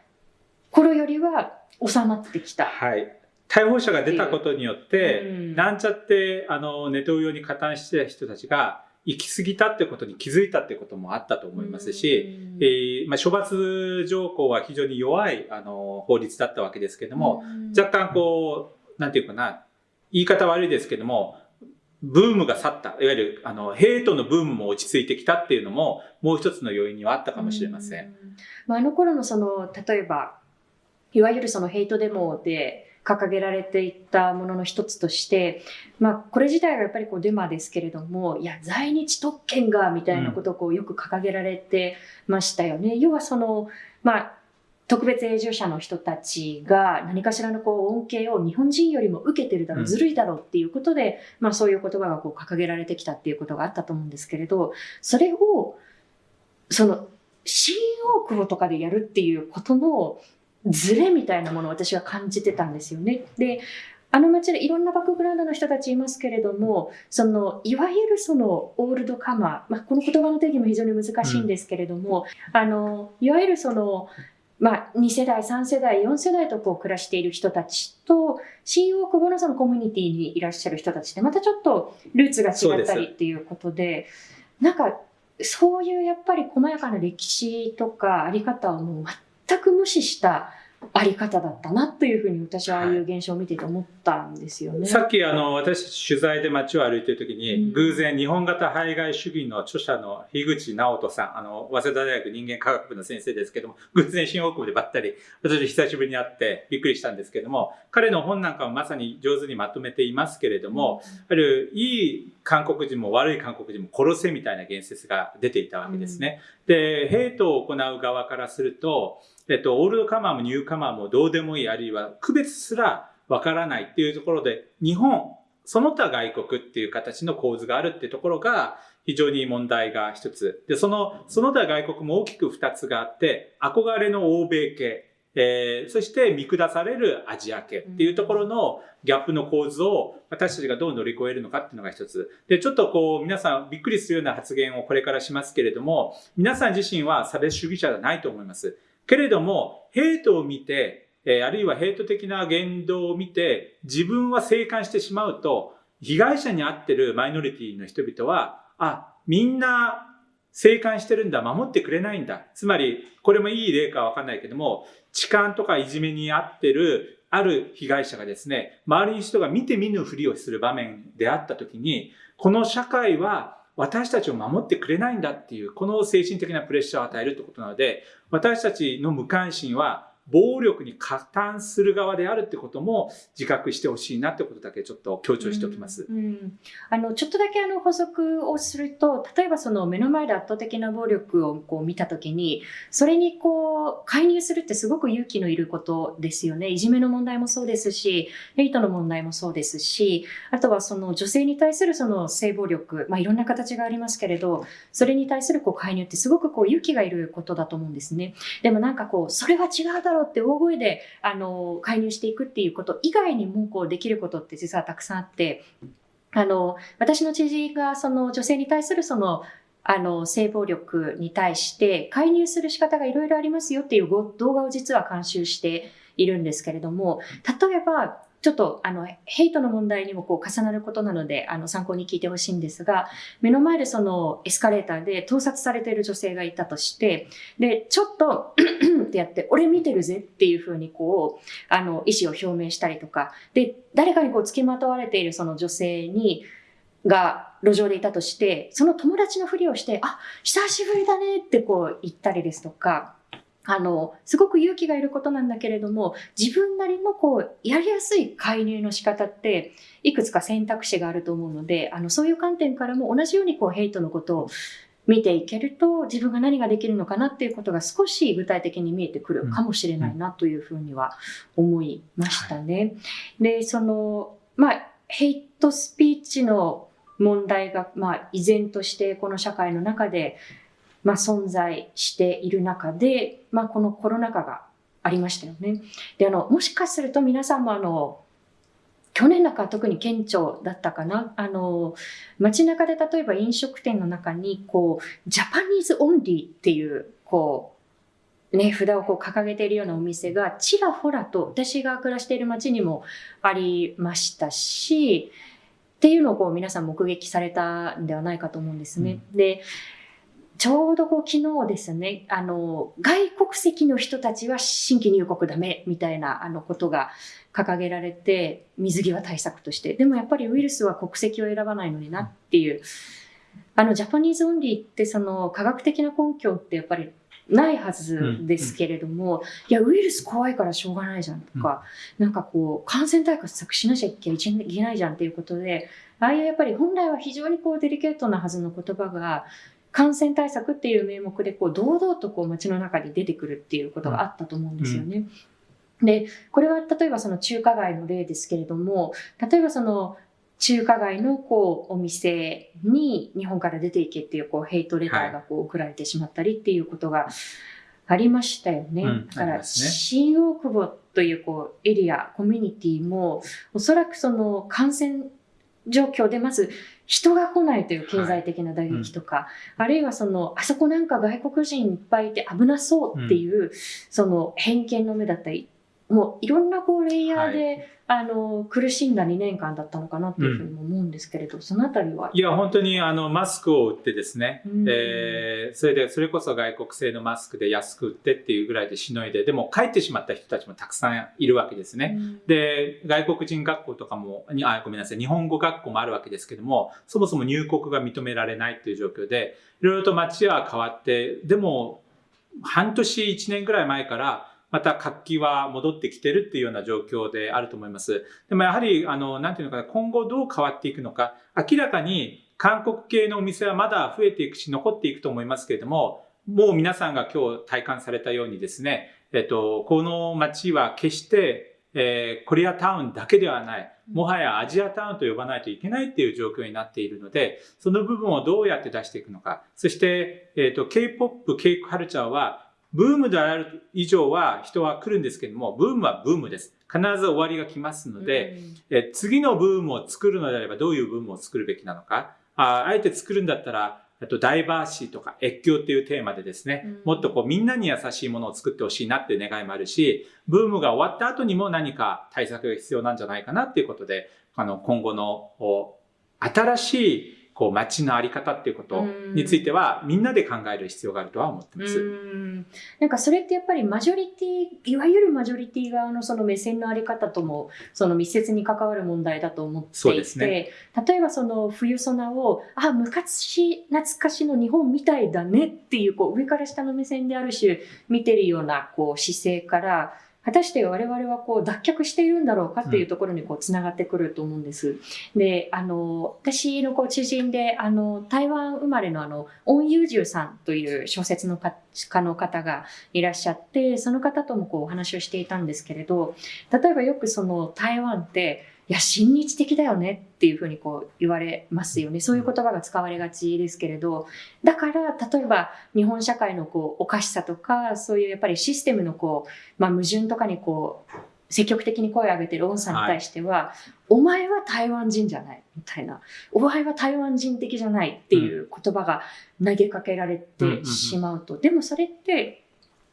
頃よりは収まってきた。はい。逮捕者が出たことによって、うん、なんちゃって、あの、ネトウヨに加担してた人たちが、行き過ぎたってことに気づいたってこともあったと思いますし、えー、まあ、処罰条項は非常に弱いあの法律だったわけですけども、若干こう、なんていうかな、言い方悪いですけども、ブームが去った、いわゆるあのヘイトのブームも落ち着いてきたっていうのも、もう一つの要因にはあったかもしれません。まあ、あの頃のその、例えば、いわゆるそのヘイトデモで、掲げられていったものの一つとして、まあ、これ自体がやっぱりこうデマですけれども、いや、在日特権が、みたいなことをこうよく掲げられてましたよね。うん、要はその、まあ、特別永住者の人たちが何かしらのこう恩恵を日本人よりも受けてるだろう、ずるいだろうっていうことで、まあそういう言葉がこう掲げられてきたっていうことがあったと思うんですけれど、それを、その、新大久保とかでやるっていうことのズレみたいなものを私は感じてたんですよね。で、あの街でいろんなバックグラウンドの人たちいますけれども、その、いわゆるその、オールドカマー、まあ、この言葉の定義も非常に難しいんですけれども、うん、あの、いわゆるその、まあ、2世代、3世代、4世代とこう暮らしている人たちと、新大久保のそのコミュニティにいらっしゃる人たちってまたちょっとルーツが違ったりっていうことで、なんか、そういうやっぱり細やかな歴史とかあり方をもう全く無視したあり方だったなというふうに私はああいう現象を見てて思ったんですよね。さっきあの私取材で街を歩いてる時に、うん、偶然日本型排外主義の著者の樋口直人さん、あの早稲田大学人間科学部の先生ですけども、偶然新大久保でばったり私久しぶりに会ってびっくりしたんですけども、彼の本なんかもまさに上手にまとめていますけれども、うん、あるいい韓国人も悪い韓国人も殺せみたいな言説が出ていたわけですね。うん、で、ヘイトを行う側からすると、えっと、オールドカマーもニューカマーもどうでもいい、あるいは区別すらわからないっていうところで、日本、その他外国っていう形の構図があるっていうところが、非常に問題が一つ。で、その、その他外国も大きく二つがあって、憧れの欧米系、えー、そして見下されるアジア系っていうところのギャップの構図を私たちがどう乗り越えるのかっていうのが一つ。で、ちょっとこう皆さんびっくりするような発言をこれからしますけれども、皆さん自身は差別主義者じゃないと思います。けれども、ヘイトを見て、えあるいはヘイト的な言動を見て、自分は静観してしまうと、被害者に遭ってるマイノリティの人々は、あ、みんな静観してるんだ、守ってくれないんだ。つまり、これもいい例かわかんないけども、痴漢とかいじめに遭ってるある被害者がですね、周りの人が見て見ぬふりをする場面であった時に、この社会は私たちを守ってくれないんだっていう、この精神的なプレッシャーを与えるってことなので、私たちの無関心は暴力に加担する側であるってことも自覚してほしいなってことだけちょっと強調しておきます。うんうんあのちょっとだけあの補足をすると例えばその目の前で圧倒的な暴力をこう見た時にそれにこう介入するってすごく勇気のいることですよねいじめの問題もそうですしヘイトの問題もそうですしあとはその女性に対するその性暴力、まあ、いろんな形がありますけれどそれに対するこう介入ってすごくこう勇気がいることだと思うんですね。でもなんかこうそれは違うだろうって大声であの介入していくっていうこと以外にもこうできることって実はたくさんあってあの私の知人がその女性に対するそのあの性暴力に対して介入する仕方がいろいろありますよっていう動画を実は監修しているんですけれども例えばちょっとあのヘイトの問題にもこう重なることなのであの参考に聞いてほしいんですが目の前でそのエスカレーターで盗撮されている女性がいたとしてでちょっとってやって俺見てるぜっていうふうにこうあの意思を表明したりとかで誰かにこう付きまとわれているその女性にが路上でいたとしてその友達のふりをして「あ久しぶりだね」ってこう言ったりですとか。あの、すごく勇気がいることなんだけれども、自分なりのこう、やりやすい介入の仕方って、いくつか選択肢があると思うので、あの、そういう観点からも同じようにこう、ヘイトのことを見ていけると、自分が何ができるのかなっていうことが少し具体的に見えてくるかもしれないなというふうには思いましたね。で、その、まあ、ヘイトスピーチの問題が、まあ、依然としてこの社会の中で、まあ、存在している中で、まあ、このコロナ禍がありましたよね。で、あの、もしかすると皆さんもあの、去年なんかは特に顕著だったかな。あの、街中で例えば飲食店の中に、こう、 Japanese only っていう、こう、ね、札をこう掲げているようなお店がちらほらと私が暮らしている街にもありましたし、っていうのをこう皆さん目撃されたんではないかと思うんですね。で、ちょうどこう昨日ですね、あの、外国籍の人たちは新規入国ダメみたいなあのことが掲げられて、水際対策として。でもやっぱりウイルスは国籍を選ばないのになっていう。あの、 Japanese only ってその科学的な根拠ってやっぱりないはずですけれども、いや、ウイルス怖いからしょうがないじゃんとか、なんかこう、感染対策しなきゃいけないじゃんっていうことで、ああいうやっぱり本来は非常にこうデリケートなはずの言葉が、感染対策っていう名目でこう堂々とこう街の中に出てくるっていうことがあったと思うんですよね。で、これは例えばその中華街の例ですけれども、例えばその中華街のこうお店に日本から出ていけっていうこうヘイトレターがこう送られてしまったりっていうことがありましたよね。うんだから、新大久保というこうエリア、コミュニティもおそらくその感染状況でまず人が来ないという経済的な打撃とか、あるいはその、あそこなんか外国人いっぱいいて危なそうっていう、その偏見の目だったり、もういろんなこうレイヤーで、あの、苦しんだ2年間だったのかなっていうふうにも思うんですけれど、そのあたりは？いや、本当にあのマスクを売ってですね、うん。えーそれで、それこそ外国製のマスクで安く売ってっていうぐらいでしのいで、でも帰ってしまった人たちもたくさんいるわけですね。うん。で、外国人学校とかも、にあ、ごめんなさい、日本語学校もあるわけですけども、そもそも入国が認められないっていう状況で、いろいろと街は変わって、でも、半年、1年ぐらい前から、また活気は戻ってきてるっていうような状況であると思います。でもやはり、あの、なんていうのかな、今後どう変わっていくのか、明らかに韓国系のお店はまだ増えていくし、残っていくと思いますけれども、もう皆さんが今日体感されたようにですね、えっと、この街は決して、えーコリアタウンだけではない、もはやアジアタウンと呼ばないといけないっていう状況になっているので、その部分をどうやって出していくのか。そして、えっと、K-POP、K カルチャーは、ブームである以上は人は来るんですけども、ブームはブームです。必ず終わりが来ますので、え次のブームを作るのであればどういうブームを作るべきなのか。ああえて作るんだったら、あとダイバーシーとか越境っていうテーマでですね、うんもっとこうみんなに優しいものを作ってほしいなっていう願いもあるし、ブームが終わった後にも何か対策が必要なんじゃないかなっていうことで、あの今後のお新しいこう街のあり方っていうことについてはみんなで考える必要があるとは思ってます。うん。なんかそれってやっぱりマジョリティいわゆるマジョリティ側のその目線のあり方ともその密接に関わる問題だと思っていて、ね、例えばその冬ソナをあ昔懐かしの日本みたいだねっていうこう上から下の目線である種見てるようなこう姿勢から果たして我々はこう脱却しているんだろうかっていうところにこうつながってくると思うんです。で、あの、私のこう知人で、あの、台湾生まれのあの、オン・ユージュさんという小説の家の方がいらっしゃって、その方ともこうお話をしていたんですけれど、例えばよくその台湾って、いや、親日的だよねっていうふうにこう言われますよね。そういう言葉が使われがちですけれど、だから、例えば日本社会のこうおかしさとか、そういうやっぱりシステムのこう、まあ矛盾とかにこう、積極的に声を上げてるオンさんに対しては、はい、お前は台湾人じゃないみたいな、お前は台湾人的じゃないっていう言葉が投げかけられてしまうと。でもそれって、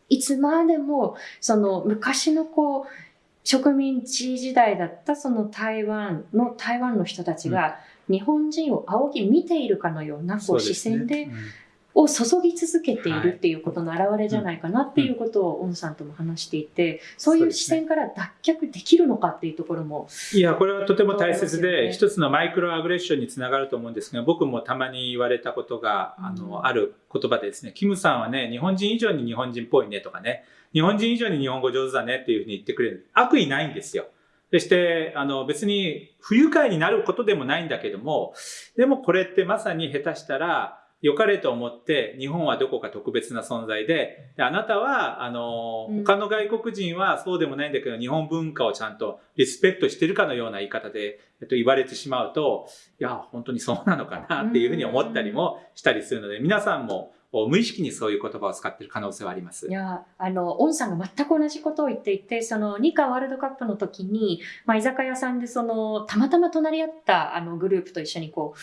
いつまでも、その昔のこう、植民地時代だったその台湾の台湾の人たちが日本人を仰ぎ見ているかのようなこう視線で、を注ぎ続けているっていうことの表れじゃないかなっていうことをオンさんとも話していて、そういう視線から脱却できるのかっていうところも。いや、これはとても大切で、一つのマイクロアグレッションにつながると思うんですが、僕もたまに言われたことが、あの、ある言葉でですね、キムさんはね、日本人以上に日本人っぽいねとかね、日本人以上に日本語上手だねっていうふうに言ってくれる。悪意ないんですよ。そして、あの、別に不愉快になることでもないんだけども、でもこれってまさに下手したら、良かれと思って日本はどこか特別な存在でであなたはあの、他の外国人はそうでもないんだけど日本文化をちゃんとリスペクトしてるかのような言い方で、えっと、言われてしまうといや本当にそうなのかなっていうふうに思ったりもしたりするので皆さんも無意識にそういう言葉を使っている可能性はあります。いや、あの、オンさんが全く同じことを言っていて、その、日韓ワールドカップの時に、まあ、居酒屋さんでその、たまたま隣り合ったあのグループと一緒にこう、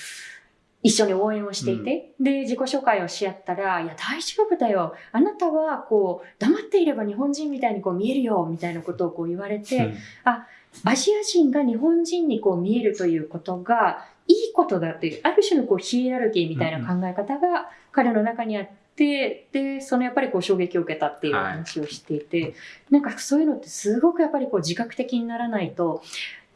一緒に応援をしていて、うん、で、自己紹介をし合ったら、いや、大丈夫だよ。あなたは、こう、黙っていれば日本人みたいにこう見えるよ、みたいなことをこう言われて、うん、あ、アジア人が日本人にこう見えるということが、いいことだっていう、ある種のこうヒエラルキーみたいな考え方が彼の中にあって、で、そのやっぱりこう衝撃を受けたっていう話をしていて、はい、なんかそういうのってすごくやっぱりこう自覚的にならないと、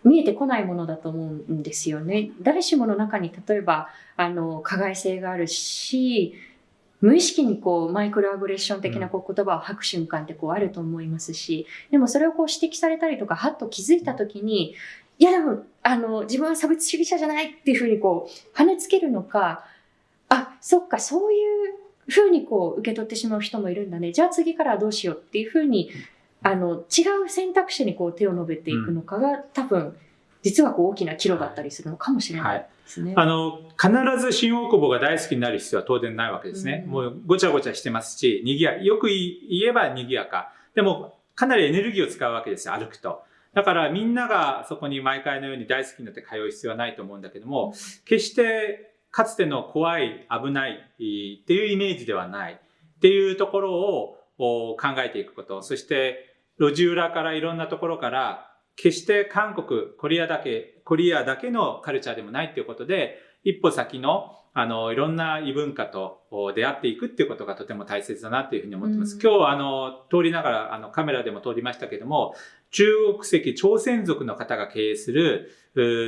見えてこないものだと思うんですよね。誰しもの中に例えばあの加害性があるし無意識にこうマイクロアグレッション的なこう言葉を吐く瞬間ってこうあると思いますしでもそれをこう指摘されたりとかはっと気づいた時にいやでもあの自分は差別主義者じゃないっていうふうにこう跳ねつけるのかあそっかそういうふうにこう受け取ってしまう人もいるんだねじゃあ次からはどうしようっていうふうにあの違う選択肢にこう手を伸べていくのかが、多分実はこう大きな岐路だったりするのかもしれないですね。はい、あの必ず新大久保が大好きになる必要は当然ないわけですね。うん、もうごちゃごちゃしてますし、にぎやよく言えば賑やか。でもかなりエネルギーを使うわけですよ、歩くと。だからみんながそこに毎回のように大好きになって通う必要はないと思うんだけども、決してかつての怖い、危ないっていうイメージではないっていうところを考えていくこと。そして路地裏からいろんなところから決して韓国、コリアだけ、コリアだけのカルチャーでもないっていうことで、一歩先の、あの、いろんな異文化と出会っていくっていうことがとても大切だなっていうふうに思ってます。うん、今日、あの、通りながら、あの、カメラでも通りましたけども、中国籍朝鮮族の方が経営する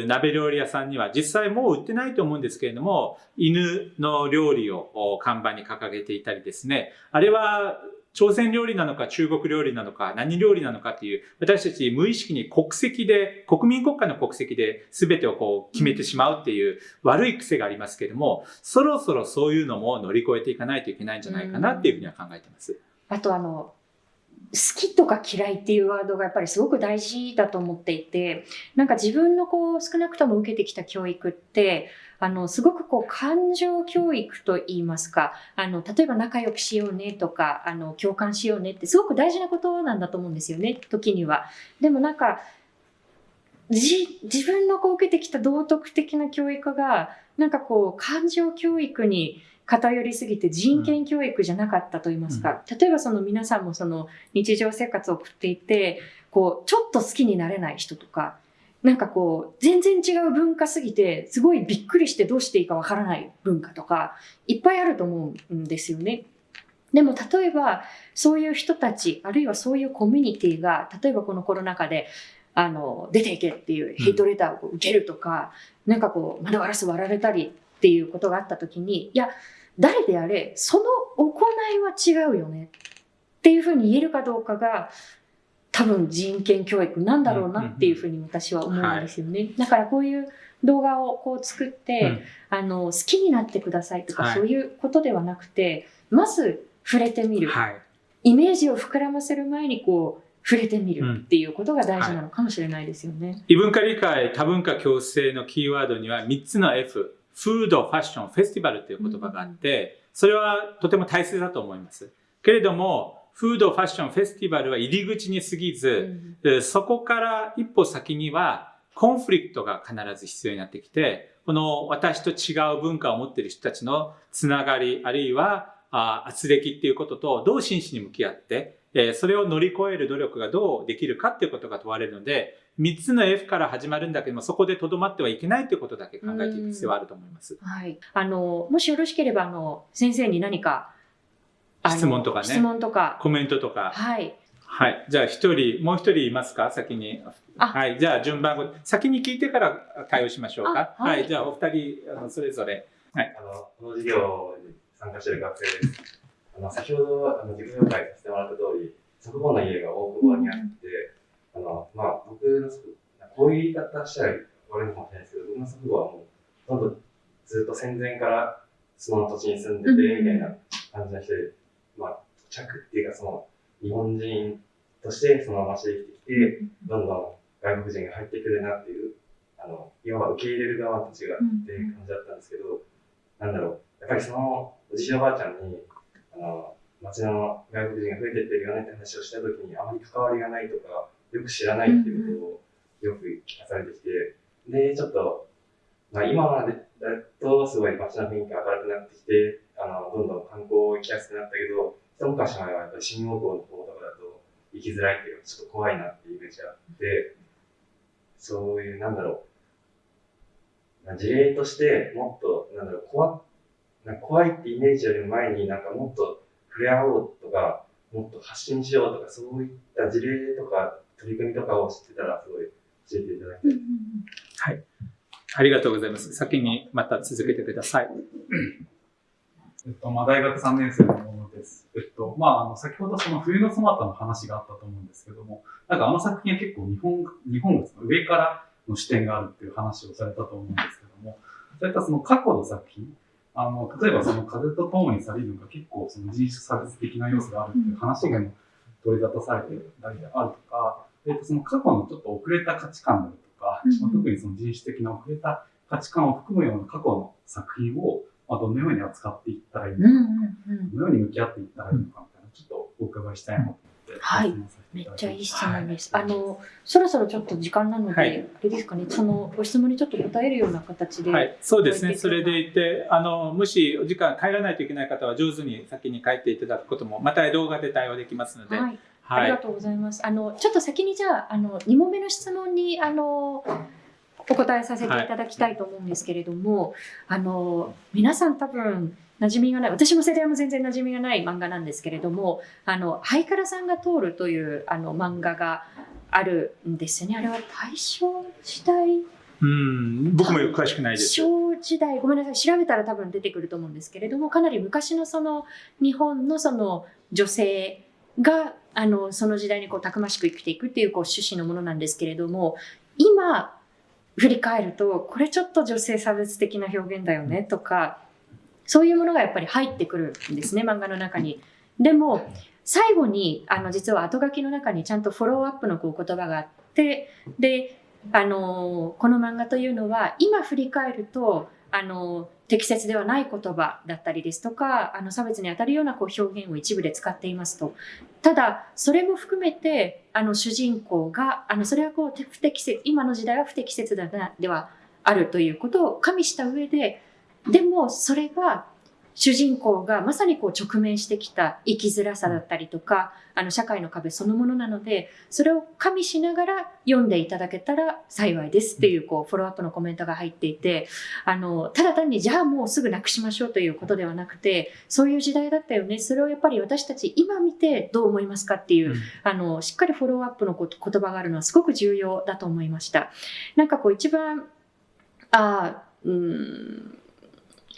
鍋料理屋さんには実際もう売ってないと思うんですけれども、犬の料理を看板に掲げていたりですね、あれは朝鮮料理なのか中国料理なのか何料理なのかっていう私たち無意識に国籍で国民国家の国籍で全てをこう決めてしまうっていう悪い癖がありますけどもそろそろそういうのも乗り越えていかないといけないんじゃないかなっていうふうには考えてます。あとあの好きとか嫌いっていうワードがやっぱりすごく大事だと思っていてなんか自分のこう少なくとも受けてきた教育ってあの、すごくこう、感情教育と言いますか、あの、例えば仲良くしようねとか、あの、共感しようねってすごく大事なことなんだと思うんですよね、時には。でもなんか、じ、自分のこう受けてきた道徳的な教育が、なんかこう、感情教育に偏りすぎて人権教育じゃなかったと言いますか、うん、例えばその皆さんもその日常生活を送っていて、こう、ちょっと好きになれない人とか、なんかこう、全然違う文化すぎて、すごいびっくりしてどうしていいかわからない文化とか、いっぱいあると思うんですよね。でも例えば、そういう人たち、あるいはそういうコミュニティが、例えばこのコロナ禍で、あの、出ていけっていうヘイトレターを受けるとか、なんかこう、窓ガラス割られたりっていうことがあった時に、いや、誰であれ、その行いは違うよねっていうふうに言えるかどうかが、多分人権教育なんだろうなっていうふうに私は思うんですよね。だからこういう動画をこう作って、うんあの、好きになってくださいとか、はいそういうことではなくて、まず触れてみる。はい。イメージを膨らませる前にこう、触れてみうんるっていうことが大事なのかもしれないですよね。異文化理解、多文化共生のキーワードには3つの F、フード、ファッション、フェスティバルという言葉があって、それはとても大切だと思います。けれども、フード、ファッション、フェスティバルは入り口に過ぎず、でそこから一歩先には、コンフリクトが必ず必要になってきて、この私と違う文化を持っている人たちのつながり、あるいは、あ圧力っていうこととどう真摯に向き合って、えーそれを乗り越える努力がどうできるかっていうことが問われるので、3つの F から始まるんだけども、そこでとどまってはいけないということだけ考えていく必要はあると思います。はい。あの、もしよろしければ、あの、先生に何か、質問とかね質問とか。コメントとか。はい。はい。じゃあ一人、もう一人いますか？先に。あはい。じゃあ順番を、先に聞いてから対応しましょうか？あはいじゃあお二人、あのそれぞれ。あの、この授業に参加している学生です。あの、先ほど、あの、自己紹介させてもらった通り、祖父母の家が大久保にあって、あの、まあ、僕の祖父、こういう言い方したら悪いのかもしれないですけど、僕の祖父母はもう、ほとんどずっと戦前からその土地に住んでて、みたいな感じの人で、まあ、土着っていうか、その、日本人としてそのままして生きてきて、どんどん外国人が入ってくるなっていう、あの、いわば受け入れる側たちがっていう感じだったんですけど、なんだろう、やっぱりその、おじいおばあちゃんに、あの、町の外国人が増えてってるよねって話をしたときに、あまり関わりがないとか、よく知らないっていうことをよく聞かされてきて、で、ちょっと、まあ今までだとすごい街の雰囲気が明るくなってきて、あの、どんどん観光行きやすくなったけど、一昔前はやっぱり新大久保の方とかだと行きづらいっていうか、ちょっと怖いなっていうイメージがあって、そういう、なんだろう、まあ事例としてもっと、なんだろう、怖なんか怖いってイメージよりも前になんかもっと触れ合おうとか、もっと発信しようとか、そういった事例とか取り組みとかを知ってたら、すごい教えていただきたい。ありがとうございます。先にまた続けてください。えっと、まあ、大学3年生のものです。えっと、まあ、あの、先ほどその冬のソナタの話があったと思うんですけども、なんかあの作品は結構日本、日本がその上からの視点があるっていう話をされたと思うんですけども、そういったその過去の作品、あの、例えばその風と共に去りぬが結構その人種差別的な要素があるっていう話が取り沙汰されてたりであるとか、えっと、その過去のちょっと遅れた価値観であるとか、うんまあ特にその人種的な遅れた価値観を含むような過去の作品を、まあ、どのように扱っていったらいいのか、うんうんうん。どのように向き合っていったらいいのかみたいな、ちょっとお伺いしたいなと思って、はいめっちゃいい質問です。あの、そろそろちょっと時間なので、はいあれですかね、そのご質問にちょっと答えるような形で。はい、そうですね。それでいて、あの、もしお時間帰らないといけない方は上手に先に帰っていただくことも、また動画で対応できますので、はい、あはい。りがとうございます。あの、ちょっと先にじゃあ、あの、2問目の質問に、あの、お答えさせていただきたいと思うんですけれども、あの、皆さん多分、馴染みがない、私も世代も全然馴染みがない漫画なんですけれども、あの、ハイカラさんが通るという、あの、漫画があるんですよね。あれは大正時代？うん、僕も詳しくないです。小時代？ごめんなさい調べたら多分出てくると思うんですけれどもかなり昔のその日本のその女性があのその時代にこうたくましく生きていくっていうこう趣旨のものなんですけれども今振り返るとこれちょっと女性差別的な表現だよねとかそういうものがやっぱり入ってくるんですね漫画の中に。でも最後にあの実は後書きの中にちゃんとフォローアップのこう言葉があってであのこの漫画というのは今振り返るとあの適切ではない言葉だったりですとかあの差別に当たるようなこう表現を一部で使っていますと。ただそれも含めてあの主人公があのそれはこう不適切今の時代は不適切だなではあるということを加味した上ででもそれが主人公がまさにこう直面してきた生きづらさだったりとか、あの社会の壁そのものなので、それを加味しながら読んでいただけたら幸いですっていうこうフォローアップのコメントが入っていて、あの、ただ単にじゃあもうすぐなくしましょうということではなくて、そういう時代だったよね。それをやっぱり私たち今見てどう思いますかっていう、あの、しっかりフォローアップのこと言葉があるのはすごく重要だと思いました。なんかこう一番、ああ、うん、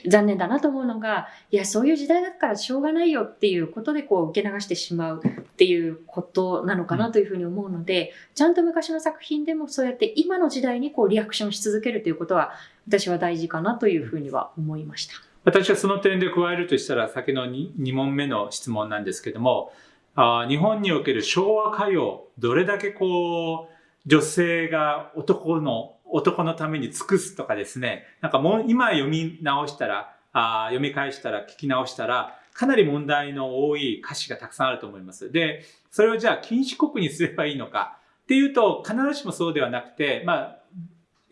残念だなと思うのが、いや、そういう時代だからしょうがないよっていうことでこう受け流してしまうっていうことなのかなというふうに思うので、ちゃんと昔の作品でもそうやって今の時代にこうリアクションし続けるということは、私は大事かなというふうには思いました。私はその点で加えるとしたら先の 2, 2問目の質問なんですけどもあ日本における昭和歌謡どれだけこう女性が男の男のために尽くすとかですね。なんかもう今読み直したらあ読み返したら聞き直したらかなり問題の多い歌詞がたくさんあると思います。でそれをじゃあ禁止国にすればいいのか。っていうと必ずしもそうではなくてまあ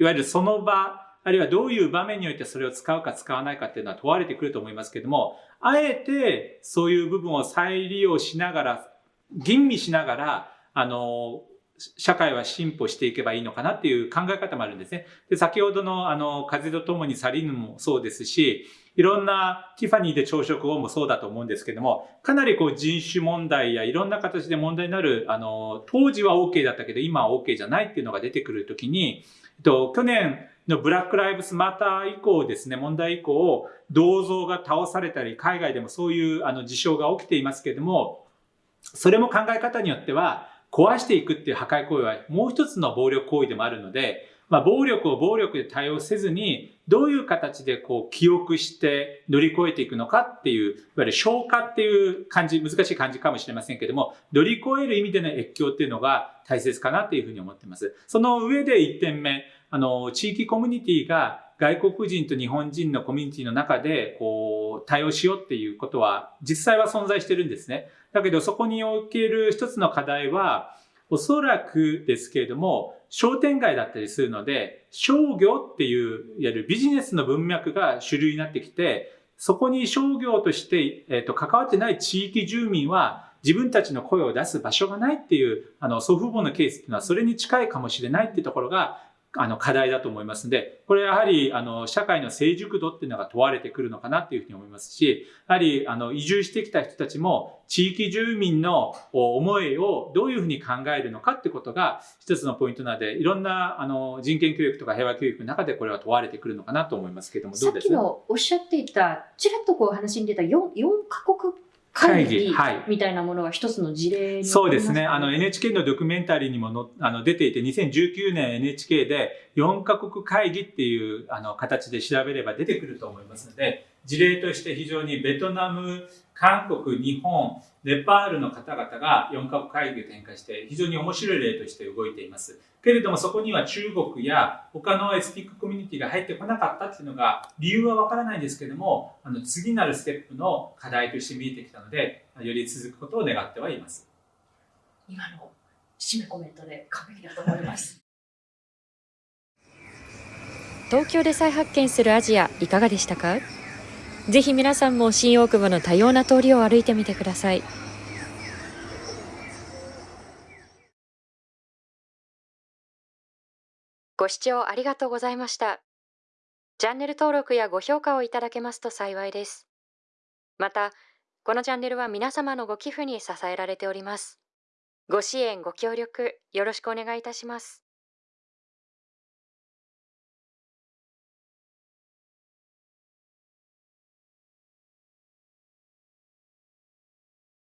いわゆるその場あるいはどういう場面においてそれを使うか使わないかっていうのは問われてくると思いますけども、あえてそういう部分を再利用しながら、吟味しながら、あの、社会は進歩していけばいいのかなっていう考え方もあるんですね。で、先ほどのあの、風と共に去りぬもそうですし、いろんなティファニーで朝食をもそうだと思うんですけども、かなりこう人種問題やいろんな形で問題になる、あの、当時は OK だったけど今は OK じゃないっていうのが出てくるときに、えっと、去年、のブラック・ライブスマター以降ですね、問題以降、銅像が倒されたり、海外でもそういうあの事象が起きていますけども、それも考え方によっては、壊していくっていう破壊行為はもう一つの暴力行為でもあるので、まあ、暴力を暴力で対応せずに、どういう形でこう記憶して乗り越えていくのかっていう、いわゆる消化っていう感じ、難しい感じかもしれませんけども、乗り越える意味での越境っていうのが大切かなっていうふうに思っています。その上で1点目、あの、地域コミュニティが外国人と日本人のコミュニティの中で、こう、対応しようっていうことは、実際は存在してるんですね。だけど、そこにおける一つの課題は、おそらくですけれども、商店街だったりするので、商業っていう、いわゆるビジネスの文脈が主流になってきて、そこに商業として、えっ、と、関わってない地域住民は、自分たちの声を出す場所がないっていう、あの、祖父母のケースっていうのは、それに近いかもしれないっていうところが、あの課題だと思いますので、これやはりあの社会の成熟度っていうのが問われてくるのかなっていうふうに思いますし、やはりあの移住してきた人たちも地域住民の思いをどういうふうに考えるのかってことが一つのポイントなので、いろんなあの人権教育とか平和教育の中でこれは問われてくるのかなと思いますけども、どうです？さっきのおっしゃっていた、ちらっとこう話に出た 4, 4カ国会議はいみたいなものが一つの事例にそうですね。あの NHK のドキュメンタリーにものあの出ていて、2019年 NHK で4カ国会議っていうあの形で調べれば出てくると思いますので、事例として非常にベトナム、韓国、日本、ネパールの方々が4カ国会議を展開して非常に面白い例として動いています。けれどもそこには中国や他のエスニックコミュニティが入ってこなかったっていうのが理由はわからないんですけども、あの次なるステップの課題として見えてきたので、より続くことを願ってはいます。今の締めコメントで完璧だと思います。東京で再発見するアジアいかがでしたか？ぜひ皆さんも新大久保の多様な通りを歩いてみてください。ご視聴ありがとうございました。チャンネル登録やご評価をいただけますと幸いです。またこのチャンネルは皆様のご寄付に支えられております。ご支援ご協力よろしくお願いいたします。